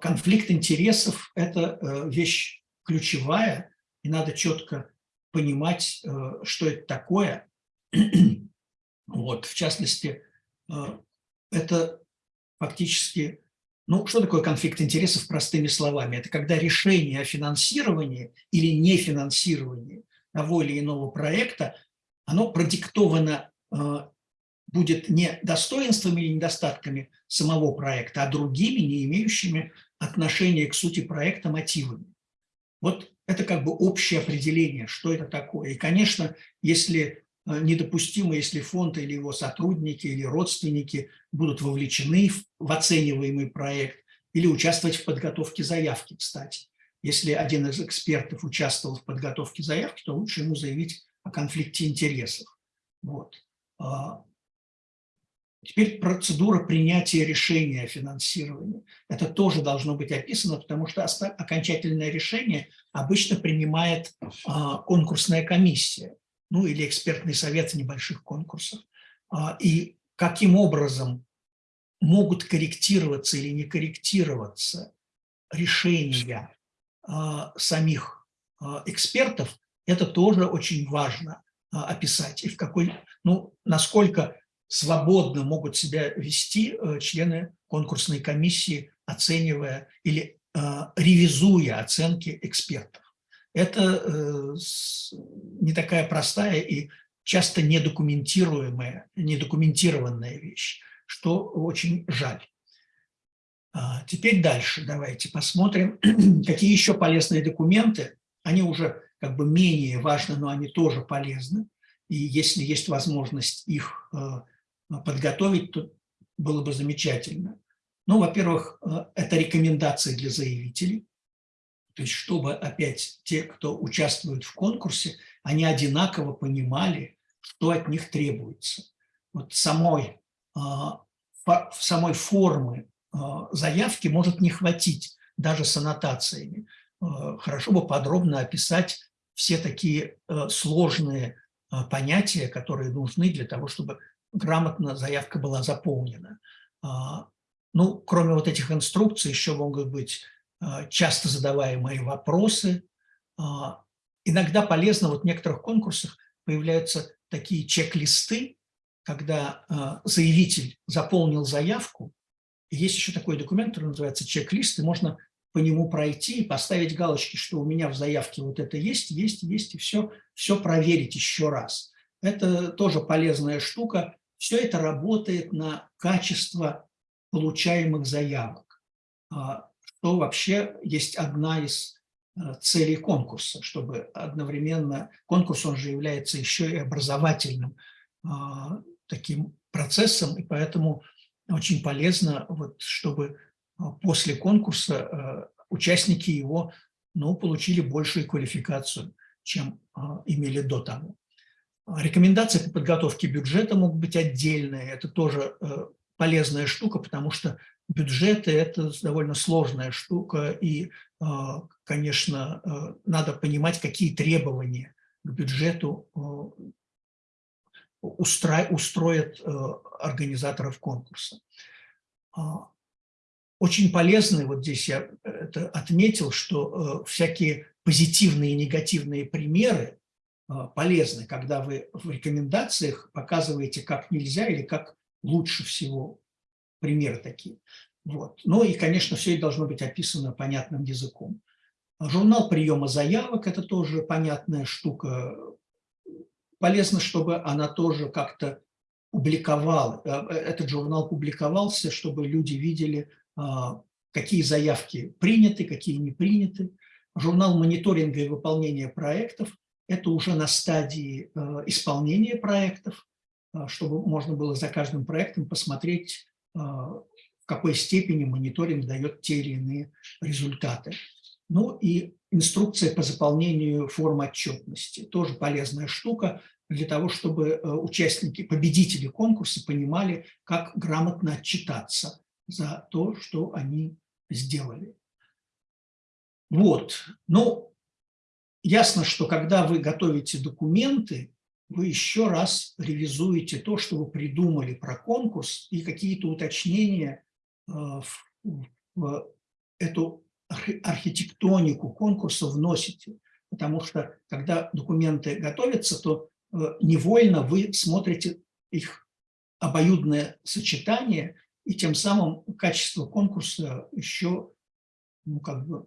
конфликт интересов – это э, вещь ключевая, и надо четко понимать, э, что это такое. <clears throat> Вот, в частности, это фактически, ну, что такое конфликт интересов простыми словами? Это когда решение о финансировании или нефинансировании того или иного проекта, оно продиктовано э, будет не достоинствами или недостатками самого проекта, а другими, не имеющими отношения к сути проекта мотивами. Вот это как бы общее определение, что это такое. И, конечно, если Э, недопустимо, если фонд или его сотрудники или родственники будут вовлечены в оцениваемый проект или участвовать в подготовке заявки, кстати. Если один из экспертов участвовал в подготовке заявки, то лучше ему заявить о конфликте интересов. Вот. А, теперь процедура принятия решения о финансировании. Это тоже должно быть описано, потому что окончательное решение обычно принимает а, конкурсная комиссия ну или экспертный совет небольших конкурсов, а, и каким образом могут корректироваться или не корректироваться решения а, самих а, экспертов, это тоже очень важно описать. И в какой, ну, насколько свободно могут себя вести члены конкурсной комиссии, оценивая или ревизуя оценки экспертов это э, не такая простая и часто недокументируемая, недокументированная вещь, что очень жаль. А, теперь дальше давайте посмотрим, <clears throat> какие еще полезные документы. Они уже как бы менее важны, но они тоже полезны. И если есть возможность их э, подготовить, то было бы замечательно. Ну, во-первых, э, это рекомендации для заявителей, то есть чтобы опять те, кто участвует в конкурсе, они одинаково понимали, что от них требуется. Вот самой, а, самой формы заявки может не хватить даже с аннотациями. Хорошо бы подробно описать все такие сложные понятия, которые нужны для того, чтобы грамотно заявка была заполнена. Ну, кроме вот этих инструкций, еще могут быть часто задаваемые вопросы. Иногда полезно, вот в некоторых конкурсах появляются такие чек-листы, когда заявитель заполнил заявку, есть еще такой документ, который называется чек-лист, и можно по нему пройти и поставить галочки, что у меня в заявке вот это есть, есть, есть, и все, все проверить еще раз. Это тоже полезная штука. Все это работает на качество получаемых заявок, а, что вообще есть одна из э, целей конкурса, чтобы одновременно, конкурс он же является еще и образовательным а, таким процессом, и поэтому очень полезно, вот, чтобы а, после конкурса а, участники его ну, получили большую квалификацию, чем имели до того. Рекомендации по подготовке бюджета могут быть отдельные. Это тоже э, полезная штука, потому что бюджеты – это довольно сложная штука, и, конечно, э, надо понимать, какие требования к бюджету устро, устроят э, организаторов конкурса. А, очень полезны, вот здесь я это отметил, что э, всякие позитивные и негативные примеры э, полезны, когда вы в рекомендациях показываете, как нельзя или как лучше всего примеры такие. Вот. Ну и, конечно, все это должно быть описано понятным языком. Журнал приема заявок – это тоже понятная штука, полезно, чтобы она тоже как-то публиковала, э, этот журнал публиковался, чтобы люди видели, а, какие заявки приняты, какие не приняты. Журнал мониторинга и выполнения проектов – это уже на стадии э, исполнения проектов, а, чтобы можно было за каждым проектом посмотреть, а, в какой степени мониторинг дает те или иные результаты. Ну и инструкция по заполнению форм отчетности. Тоже полезная штука для того, чтобы э, участники, победители конкурса понимали, как грамотно отчитаться за то, что они сделали. Вот. Ну, ясно, что когда вы готовите документы, вы еще раз ревизуете то, что вы придумали про конкурс и какие-то уточнения э, в эту архитектонику конкурса вносите. Потому что, когда документы готовятся, то э, невольно вы смотрите их обоюдное сочетание, и тем самым качество конкурса еще ну, как бы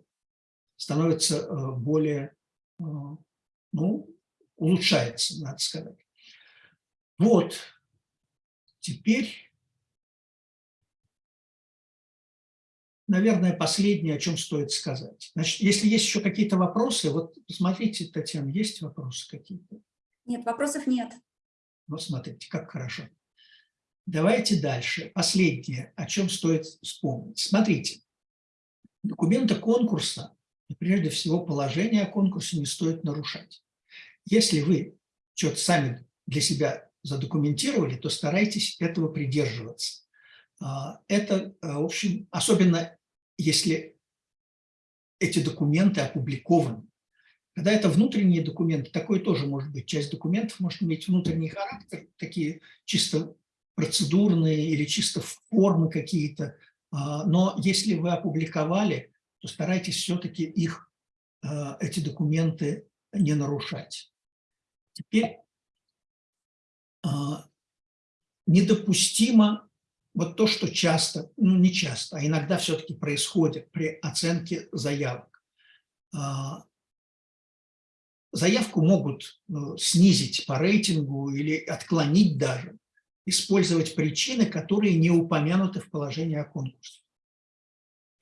становится э, более, ну, улучшается, надо сказать. Вот, теперь наверное, последнее, о чем стоит сказать. Значит, если есть еще какие-то вопросы, вот посмотрите, Татьяна, есть вопросы какие-то? Нет, вопросов нет. Вот смотрите, как хорошо. Давайте дальше. Последнее, о чем стоит вспомнить. Смотрите, документы конкурса, прежде всего положение о конкурсе не стоит нарушать. Если вы что-то сами для себя задокументировали, то старайтесь этого придерживаться. А, это, э, в общем, особенно если эти документы опубликованы. Когда это внутренние документы, такое тоже может быть. Часть документов может иметь внутренний характер, такие чисто процедурные или чисто формы какие-то. А, но если вы опубликовали, то старайтесь все-таки их, а, эти документы не нарушать. Теперь недопустимо вот то, что часто, ну не часто, а иногда все-таки происходит при оценке заявок. А, заявку могут снизить по рейтингу или отклонить даже, использовать причины, которые не упомянуты в положении о конкурсе.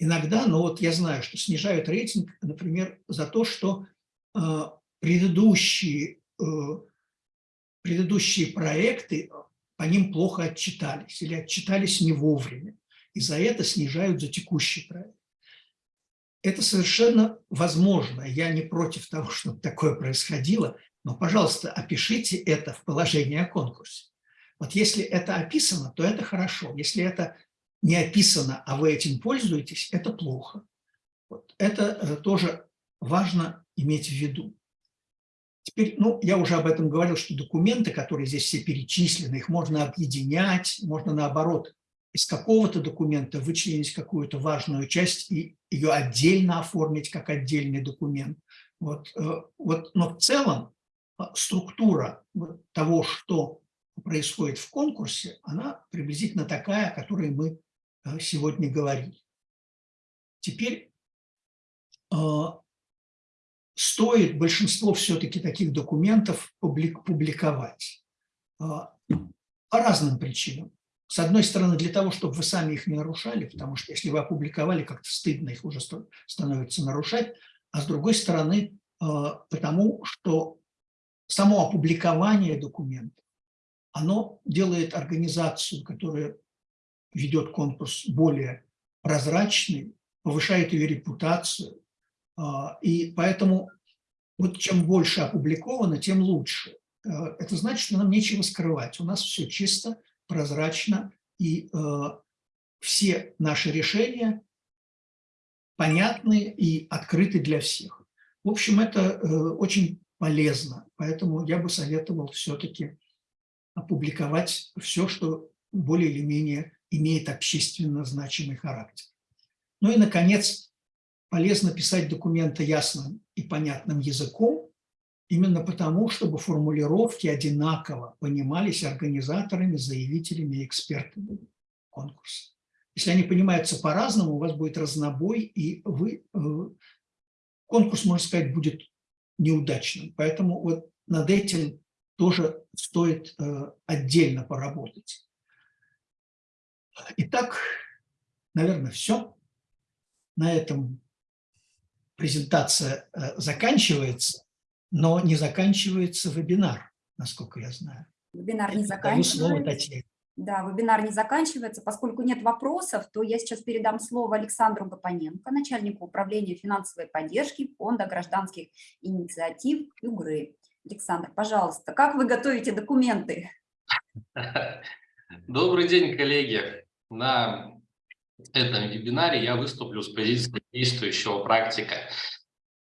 Иногда, но вот я знаю, что снижают рейтинг, например, за то, что а, предыдущие, э, предыдущие проекты по ним плохо отчитались или отчитались не вовремя. и за это снижают за текущий проект. Это совершенно возможно. Я не против того, <laughs> чтобы такое происходило, но, пожалуйста, опишите это в положении о конкурсе. Вот если это описано, то это хорошо. Если это не описано, а вы этим пользуетесь, это плохо. Вот. Это э, тоже важно иметь в виду. Теперь, ну, я уже об этом говорил, что документы, которые здесь все перечислены, их можно объединять, можно наоборот из какого-то документа вычленить какую-то важную часть и ее отдельно оформить как отдельный документ. Вот, э, вот, но в целом э, структура того, что происходит в конкурсе, она приблизительно такая, о которой мы сегодня говорили. Теперь стоит большинство все-таки таких документов публиковать по разным причинам. С одной стороны, для того, чтобы вы сами их не нарушали, потому что если вы опубликовали, как-то стыдно их уже становится нарушать, а с другой стороны, э, потому что само опубликование документов, оно делает организацию, которая ведет конкурс более прозрачной, повышает ее репутацию, э, и поэтому вот чем больше опубликовано, тем лучше. Э, это значит, что нам нечего скрывать. У нас все чисто, прозрачно, и э, все наши решения понятны и открыты для всех. В общем, это э, очень полезно, поэтому я бы советовал все-таки опубликовать все, что более или менее имеет общественно значимый характер. Ну и, наконец, полезно писать документы ясным и понятным языком, Именно потому, чтобы формулировки одинаково понимались организаторами, заявителями и экспертами конкурса. Если они понимаются по-разному, у вас будет разнобой, и вы, э, конкурс, можно сказать, будет неудачным. Поэтому вот над этим тоже стоит э, отдельно поработать. Итак, наверное, все. На этом презентация э, заканчивается. Но не заканчивается вебинар, насколько я знаю. Вебинар не заканчивается. слово Татьяне. Да, вебинар не заканчивается. Поскольку нет вопросов, то я сейчас передам слово Александру Гапоненко, начальнику управления финансовой поддержки Фонда гражданских инициатив ЮГРы. Александр, пожалуйста, как вы готовите документы? <laughs> Добрый день, коллеги. На этом вебинаре я выступлю с позиции действующего практика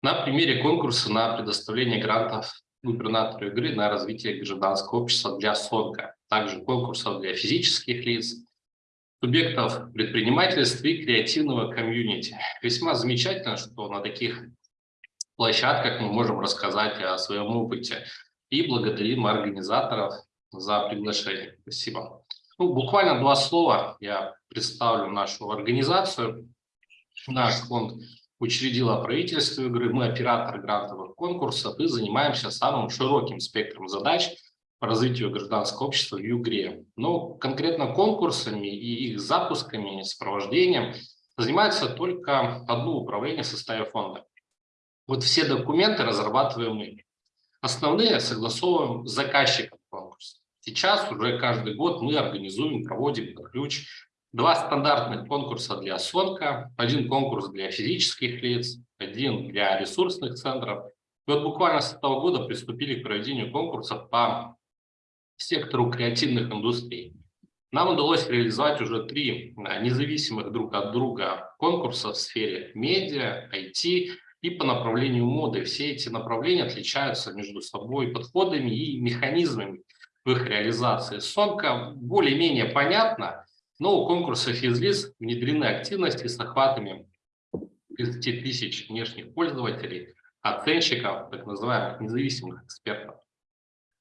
на примере конкурса на предоставление грантов губернатору игры на развитие гражданского общества для СОНКа, также конкурсов для физических лиц, субъектов предпринимательства и креативного комьюнити. Весьма замечательно, что на таких площадках мы можем рассказать о своем опыте и благодарим организаторов за приглашение. Спасибо. Ну, буквально два слова я представлю нашу организацию. Наш фонд учредила правительство игры, мы оператор грантовых конкурсов и занимаемся самым широким спектром задач по развитию гражданского общества в ЮГРе. Но конкретно конкурсами и их запусками, сопровождением занимается только одно управление в составе фонда. Вот все документы разрабатываем мы. Основные согласовываем с заказчиком. Сейчас уже каждый год мы организуем, проводим под ключ Два стандартных конкурса для СОНКа, один конкурс для физических лиц, один для ресурсных центров. И вот буквально с этого года приступили к проведению конкурсов по сектору креативных индустрий. Нам удалось реализовать уже три а, независимых друг от друга конкурса в сфере медиа, IT и по направлению моды. Все эти направления отличаются между собой подходами и механизмами в их реализации. Сонка более-менее понятно, но у конкурса физлиц внедрены активности с охватами 30 тысяч внешних пользователей, оценщиков, так называемых независимых экспертов.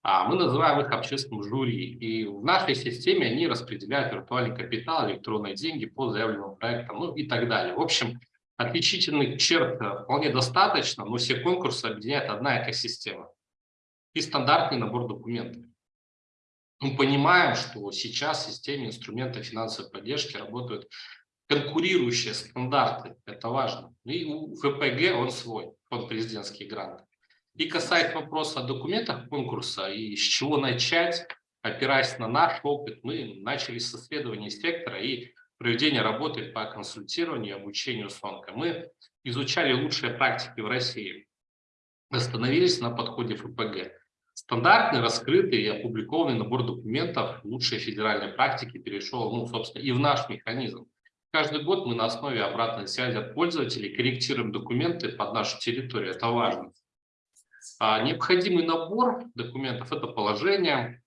А мы называем их общественным жюри. И в нашей системе они распределяют виртуальный капитал, электронные деньги по заявленным проектам, ну и так далее. В общем, отличительных черт вполне достаточно, но все конкурсы объединяет одна экосистема и стандартный набор документов. Мы понимаем, что сейчас в системе инструментов финансовой поддержки работают конкурирующие стандарты, это важно. И у ФПГ он свой, фонд президентские гранты. И касается вопроса о документах конкурса и с чего начать, опираясь на наш опыт, мы начали с исследования сектора и проведения работы по консультированию и обучению СОНКа. Мы изучали лучшие практики в России, остановились на подходе ФПГ. Стандартный, раскрытый и опубликованный набор документов лучшей федеральной практики перешел, ну, собственно, и в наш механизм. Каждый год мы на основе обратной связи от пользователей корректируем документы под нашу территорию. Это важно. А необходимый набор документов – это положение,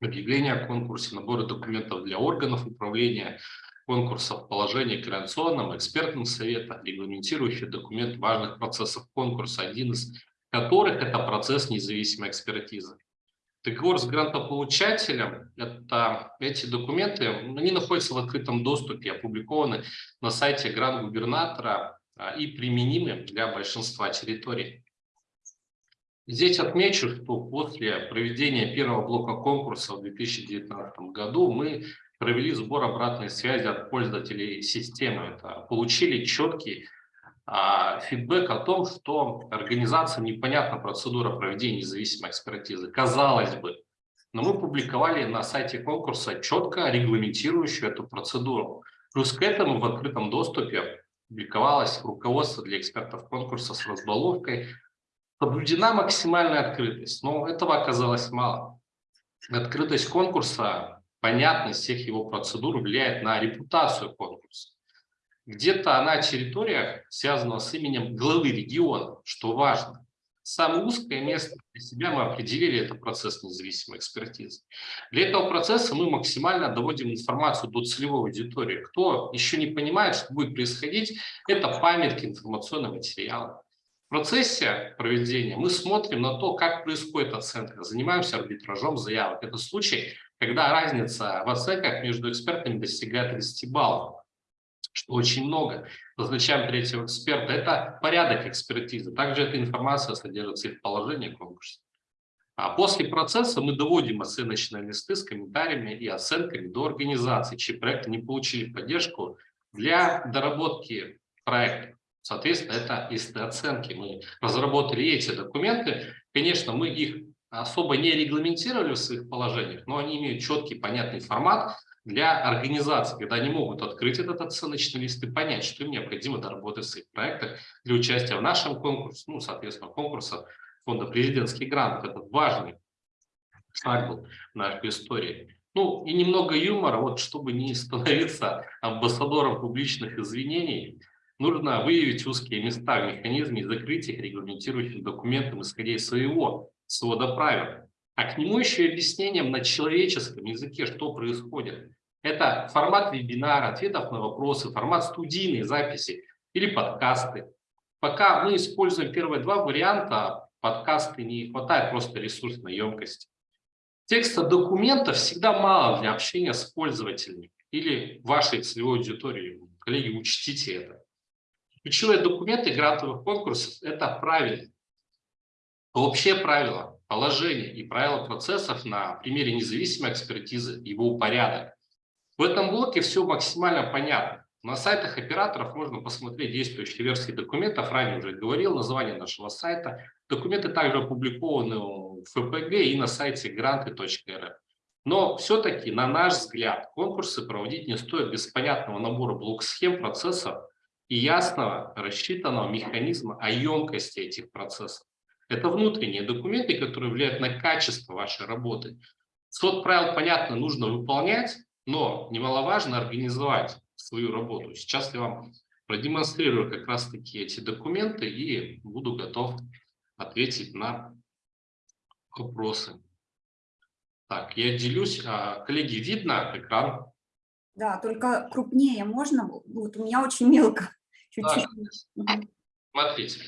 объявление о конкурсе, наборы документов для органов управления конкурсов, положение координационном, экспертном совета, регламентирующие документ важных процессов конкурса. Один из которых это процесс независимой экспертизы. Договор с грантополучателем, это, эти документы, они находятся в открытом доступе, опубликованы на сайте грант-губернатора а, и применимы для большинства территорий. Здесь отмечу, что после проведения первого блока конкурса в 2019 году мы провели сбор обратной связи от пользователей системы. Это получили четкий фидбэк о том, что организациям непонятна процедура проведения независимой экспертизы. Казалось бы, но мы публиковали на сайте конкурса четко регламентирующую эту процедуру. Плюс к этому в открытом доступе публиковалось руководство для экспертов конкурса с разбаловкой. Соблюдена максимальная открытость, но этого оказалось мало. Открытость конкурса, понятность всех его процедур влияет на репутацию конкурса. Где-то на территориях, связанного с именем главы региона, что важно. Самое узкое место для себя мы определили – это процесс независимой экспертизы. Для этого процесса мы максимально доводим информацию до целевой аудитории. Кто еще не понимает, что будет происходить, это памятки информационного материала. В процессе проведения мы смотрим на то, как происходит оценка, занимаемся арбитражом заявок. Это случай, когда разница в оценках между экспертами достигает 30 баллов что очень много. Назначаем третьего эксперта. Это порядок экспертизы. Также эта информация содержится и в положении конкурса. А после процесса мы доводим оценочные листы с комментариями и оценками до организации, чьи проекты не получили поддержку для доработки проекта. Соответственно, это листы оценки. Мы разработали эти документы. Конечно, мы их особо не регламентировали в своих положениях, но они имеют четкий, понятный формат, для организаций, когда они могут открыть этот оценочный лист и понять, что им необходимо доработать в своих проектах для участия в нашем конкурсе, ну, соответственно, конкурса фонда президентский грант. Это важный шаг был в нашей истории. Ну, и немного юмора, вот чтобы не становиться амбассадором публичных извинений, нужно выявить узкие места в механизме и закрыть их регламентирующим документом, исходя из своего свода правил. А к нему еще и объяснением на человеческом языке, что происходит. Это формат вебинара, ответов на вопросы, формат студийной записи или подкасты. Пока мы используем первые два варианта, подкасты не хватает просто ресурсной емкости. Текста документов всегда мало для общения с пользователями или вашей целевой аудиторией. Коллеги, учтите это. Ключевые документы грантовых конкурсов – это правильно. Общее правило положение и правила процессов на примере независимой экспертизы, его порядок. В этом блоке все максимально понятно. На сайтах операторов можно посмотреть действующие версии документов. Ранее уже говорил название нашего сайта. Документы также опубликованы в ФПГ и на сайте гранты.рф. Но все-таки, на наш взгляд, конкурсы проводить не стоит без понятного набора блок-схем процессов и ясного рассчитанного механизма о емкости этих процессов. Это внутренние документы, которые влияют на качество вашей работы. Свод правил, понятно, нужно выполнять, но немаловажно организовать свою работу. Сейчас я вам продемонстрирую как раз-таки эти документы и буду готов ответить на вопросы. Так, я делюсь. А, коллеги, видно экран? Да, только крупнее можно? Вот у меня очень мелко. Чуть-чуть. Да. Смотрите.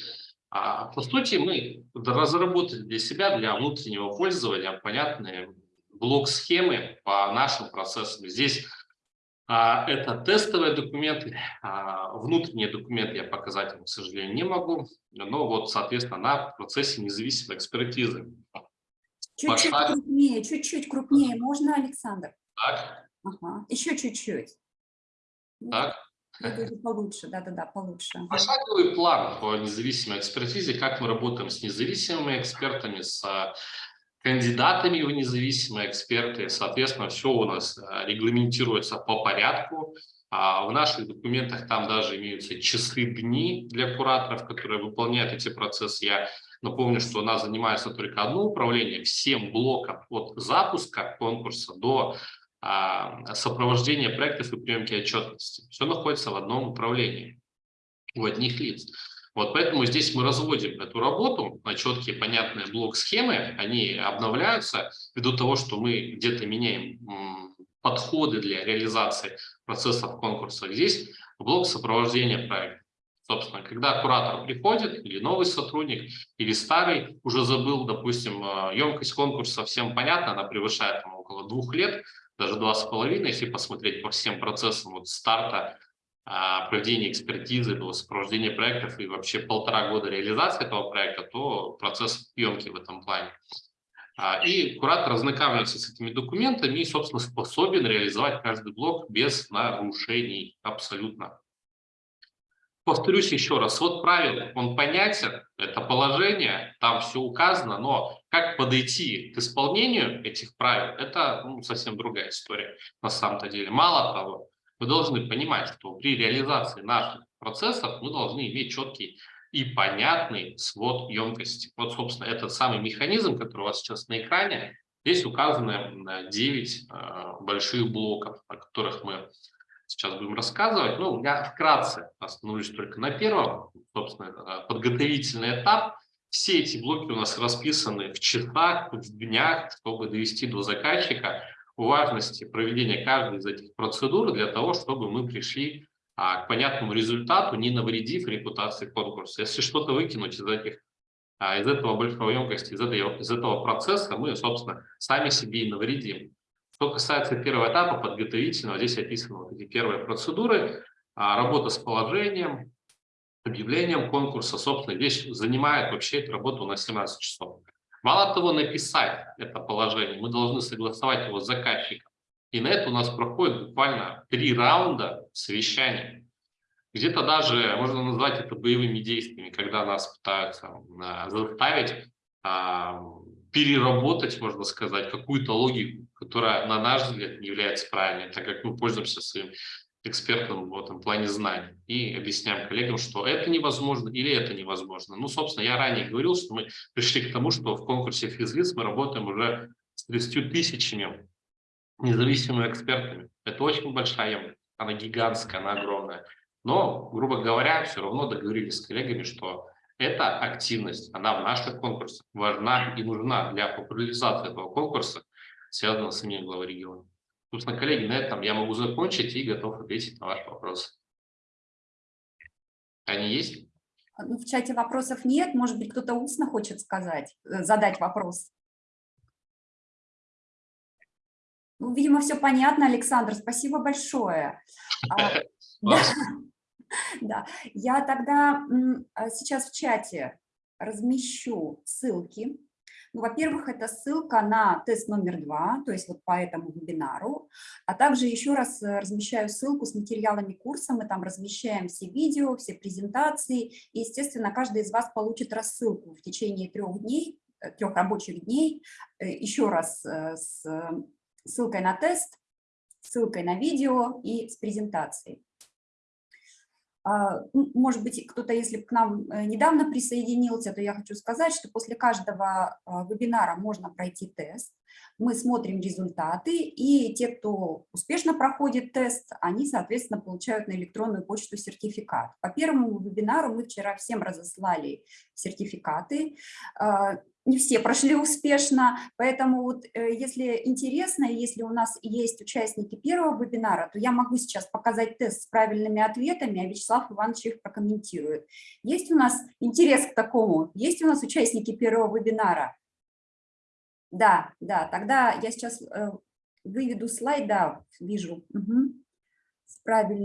А по сути мы разработали для себя, для внутреннего пользования понятные блок-схемы по нашим процессам. Здесь а, это тестовые документы, а, внутренние документы я показать вам, к сожалению, не могу, но вот, соответственно, на процессе независимой экспертизы. Чуть-чуть крупнее, чуть-чуть крупнее можно, Александр? Так. Ага. Еще чуть-чуть. Так. Это получше, да-да-да, получше. Пошаговый план по независимой экспертизе, как мы работаем с независимыми экспертами, с а, кандидатами в независимые эксперты. Соответственно, все у нас а, регламентируется по порядку. А в наших документах там даже имеются часы дни для кураторов, которые выполняют эти процессы. Я напомню, что у нас занимается только одно управление всем блоком от запуска конкурса до а, сопровождения проектов и приемки отчетности. Все находится в одном управлении у одних лиц. Вот поэтому здесь мы разводим эту работу на четкие, понятные блок-схемы, они обновляются ввиду того, что мы где-то меняем подходы для реализации процессов конкурса. Здесь блок сопровождения проекта. Собственно, когда куратор приходит, или новый сотрудник, или старый, уже забыл, допустим, емкость конкурса всем понятна, она превышает там, около двух лет, даже два с половиной, если посмотреть по всем процессам от старта а, проведения экспертизы, до сопровождения проектов и вообще полтора года реализации этого проекта, то процесс емкий в этом плане. А, и куратор ознакомивается с этими документами и, собственно, способен реализовать каждый блок без нарушений абсолютно. Повторюсь еще раз, вот правило, он понятен, это положение, там все указано, но как подойти к исполнению этих правил, это ну, совсем другая история на самом-то деле. Мало того, мы должны понимать, что при реализации наших процессов мы должны иметь четкий и понятный свод емкости. Вот, собственно, этот самый механизм, который у вас сейчас на экране, здесь указаны 9 э, больших блоков, о которых мы сейчас будем рассказывать. Ну, я вкратце остановлюсь только на первом, собственно, э, подготовительный этап. Все эти блоки у нас расписаны в часах, в днях, чтобы довести до заказчика важности проведения каждой из этих процедур для того, чтобы мы пришли а, к понятному результату, не навредив репутации конкурса. Если что-то выкинуть из этих а, из этого большой емкости, из этого, из этого процесса, мы, собственно, сами себе и навредим. Что касается первого этапа подготовительного, здесь описаны вот эти первые процедуры, а, работа с положением, объявлением конкурса, собственно, здесь занимает вообще эту работу на 17 часов. Мало того, написать это положение, мы должны согласовать его с заказчиком. И на это у нас проходит буквально три раунда совещания. Где-то даже можно назвать это боевыми действиями, когда нас пытаются а, заставить а, переработать, можно сказать, какую-то логику, которая, на наш взгляд, не является правильной, так как мы пользуемся своим экспертом в этом плане знаний и объясняем коллегам, что это невозможно или это невозможно. Ну, собственно, я ранее говорил, что мы пришли к тому, что в конкурсе физлиц мы работаем уже с 30 тысячами независимыми экспертами. Это очень большая она гигантская, она огромная. Но, грубо говоря, все равно договорились с коллегами, что эта активность, она в наших конкурсах важна и нужна для популяризации этого конкурса, связанного с именем главы региона. Собственно, коллеги, на этом я могу закончить и готов ответить на ваш вопрос. Они есть? Ну, в чате вопросов нет. Может быть, кто-то устно хочет сказать, э, задать вопрос. Ну, видимо, все понятно, Александр. Спасибо большое. А, <laughs> <laughs> да, я тогда а, сейчас в чате размещу ссылки ну, Во-первых, это ссылка на тест номер два, то есть вот по этому вебинару, а также еще раз э, размещаю ссылку с материалами курса, мы там размещаем все видео, все презентации, и, естественно, каждый из вас получит рассылку в течение трех дней, э, трех рабочих дней, э, еще раз с ссылкой на тест, ссылкой на видео и с презентацией. А, ну, может быть, кто-то, если к нам э, недавно присоединился, то я хочу сказать, что после каждого а, вебинара можно пройти тест. Мы смотрим результаты, и те, кто успешно проходит тест, они, соответственно, получают на электронную почту сертификат. По первому вебинару мы вчера всем разослали сертификаты. Не все прошли успешно, поэтому вот э, если интересно, если у нас есть участники первого вебинара, то я могу сейчас показать тест с правильными ответами, а Вячеслав Иванович их прокомментирует. Есть у нас интерес к такому? Есть у нас участники первого вебинара? Да, да, тогда я сейчас э, выведу слайд, да, вижу, угу. с правильным.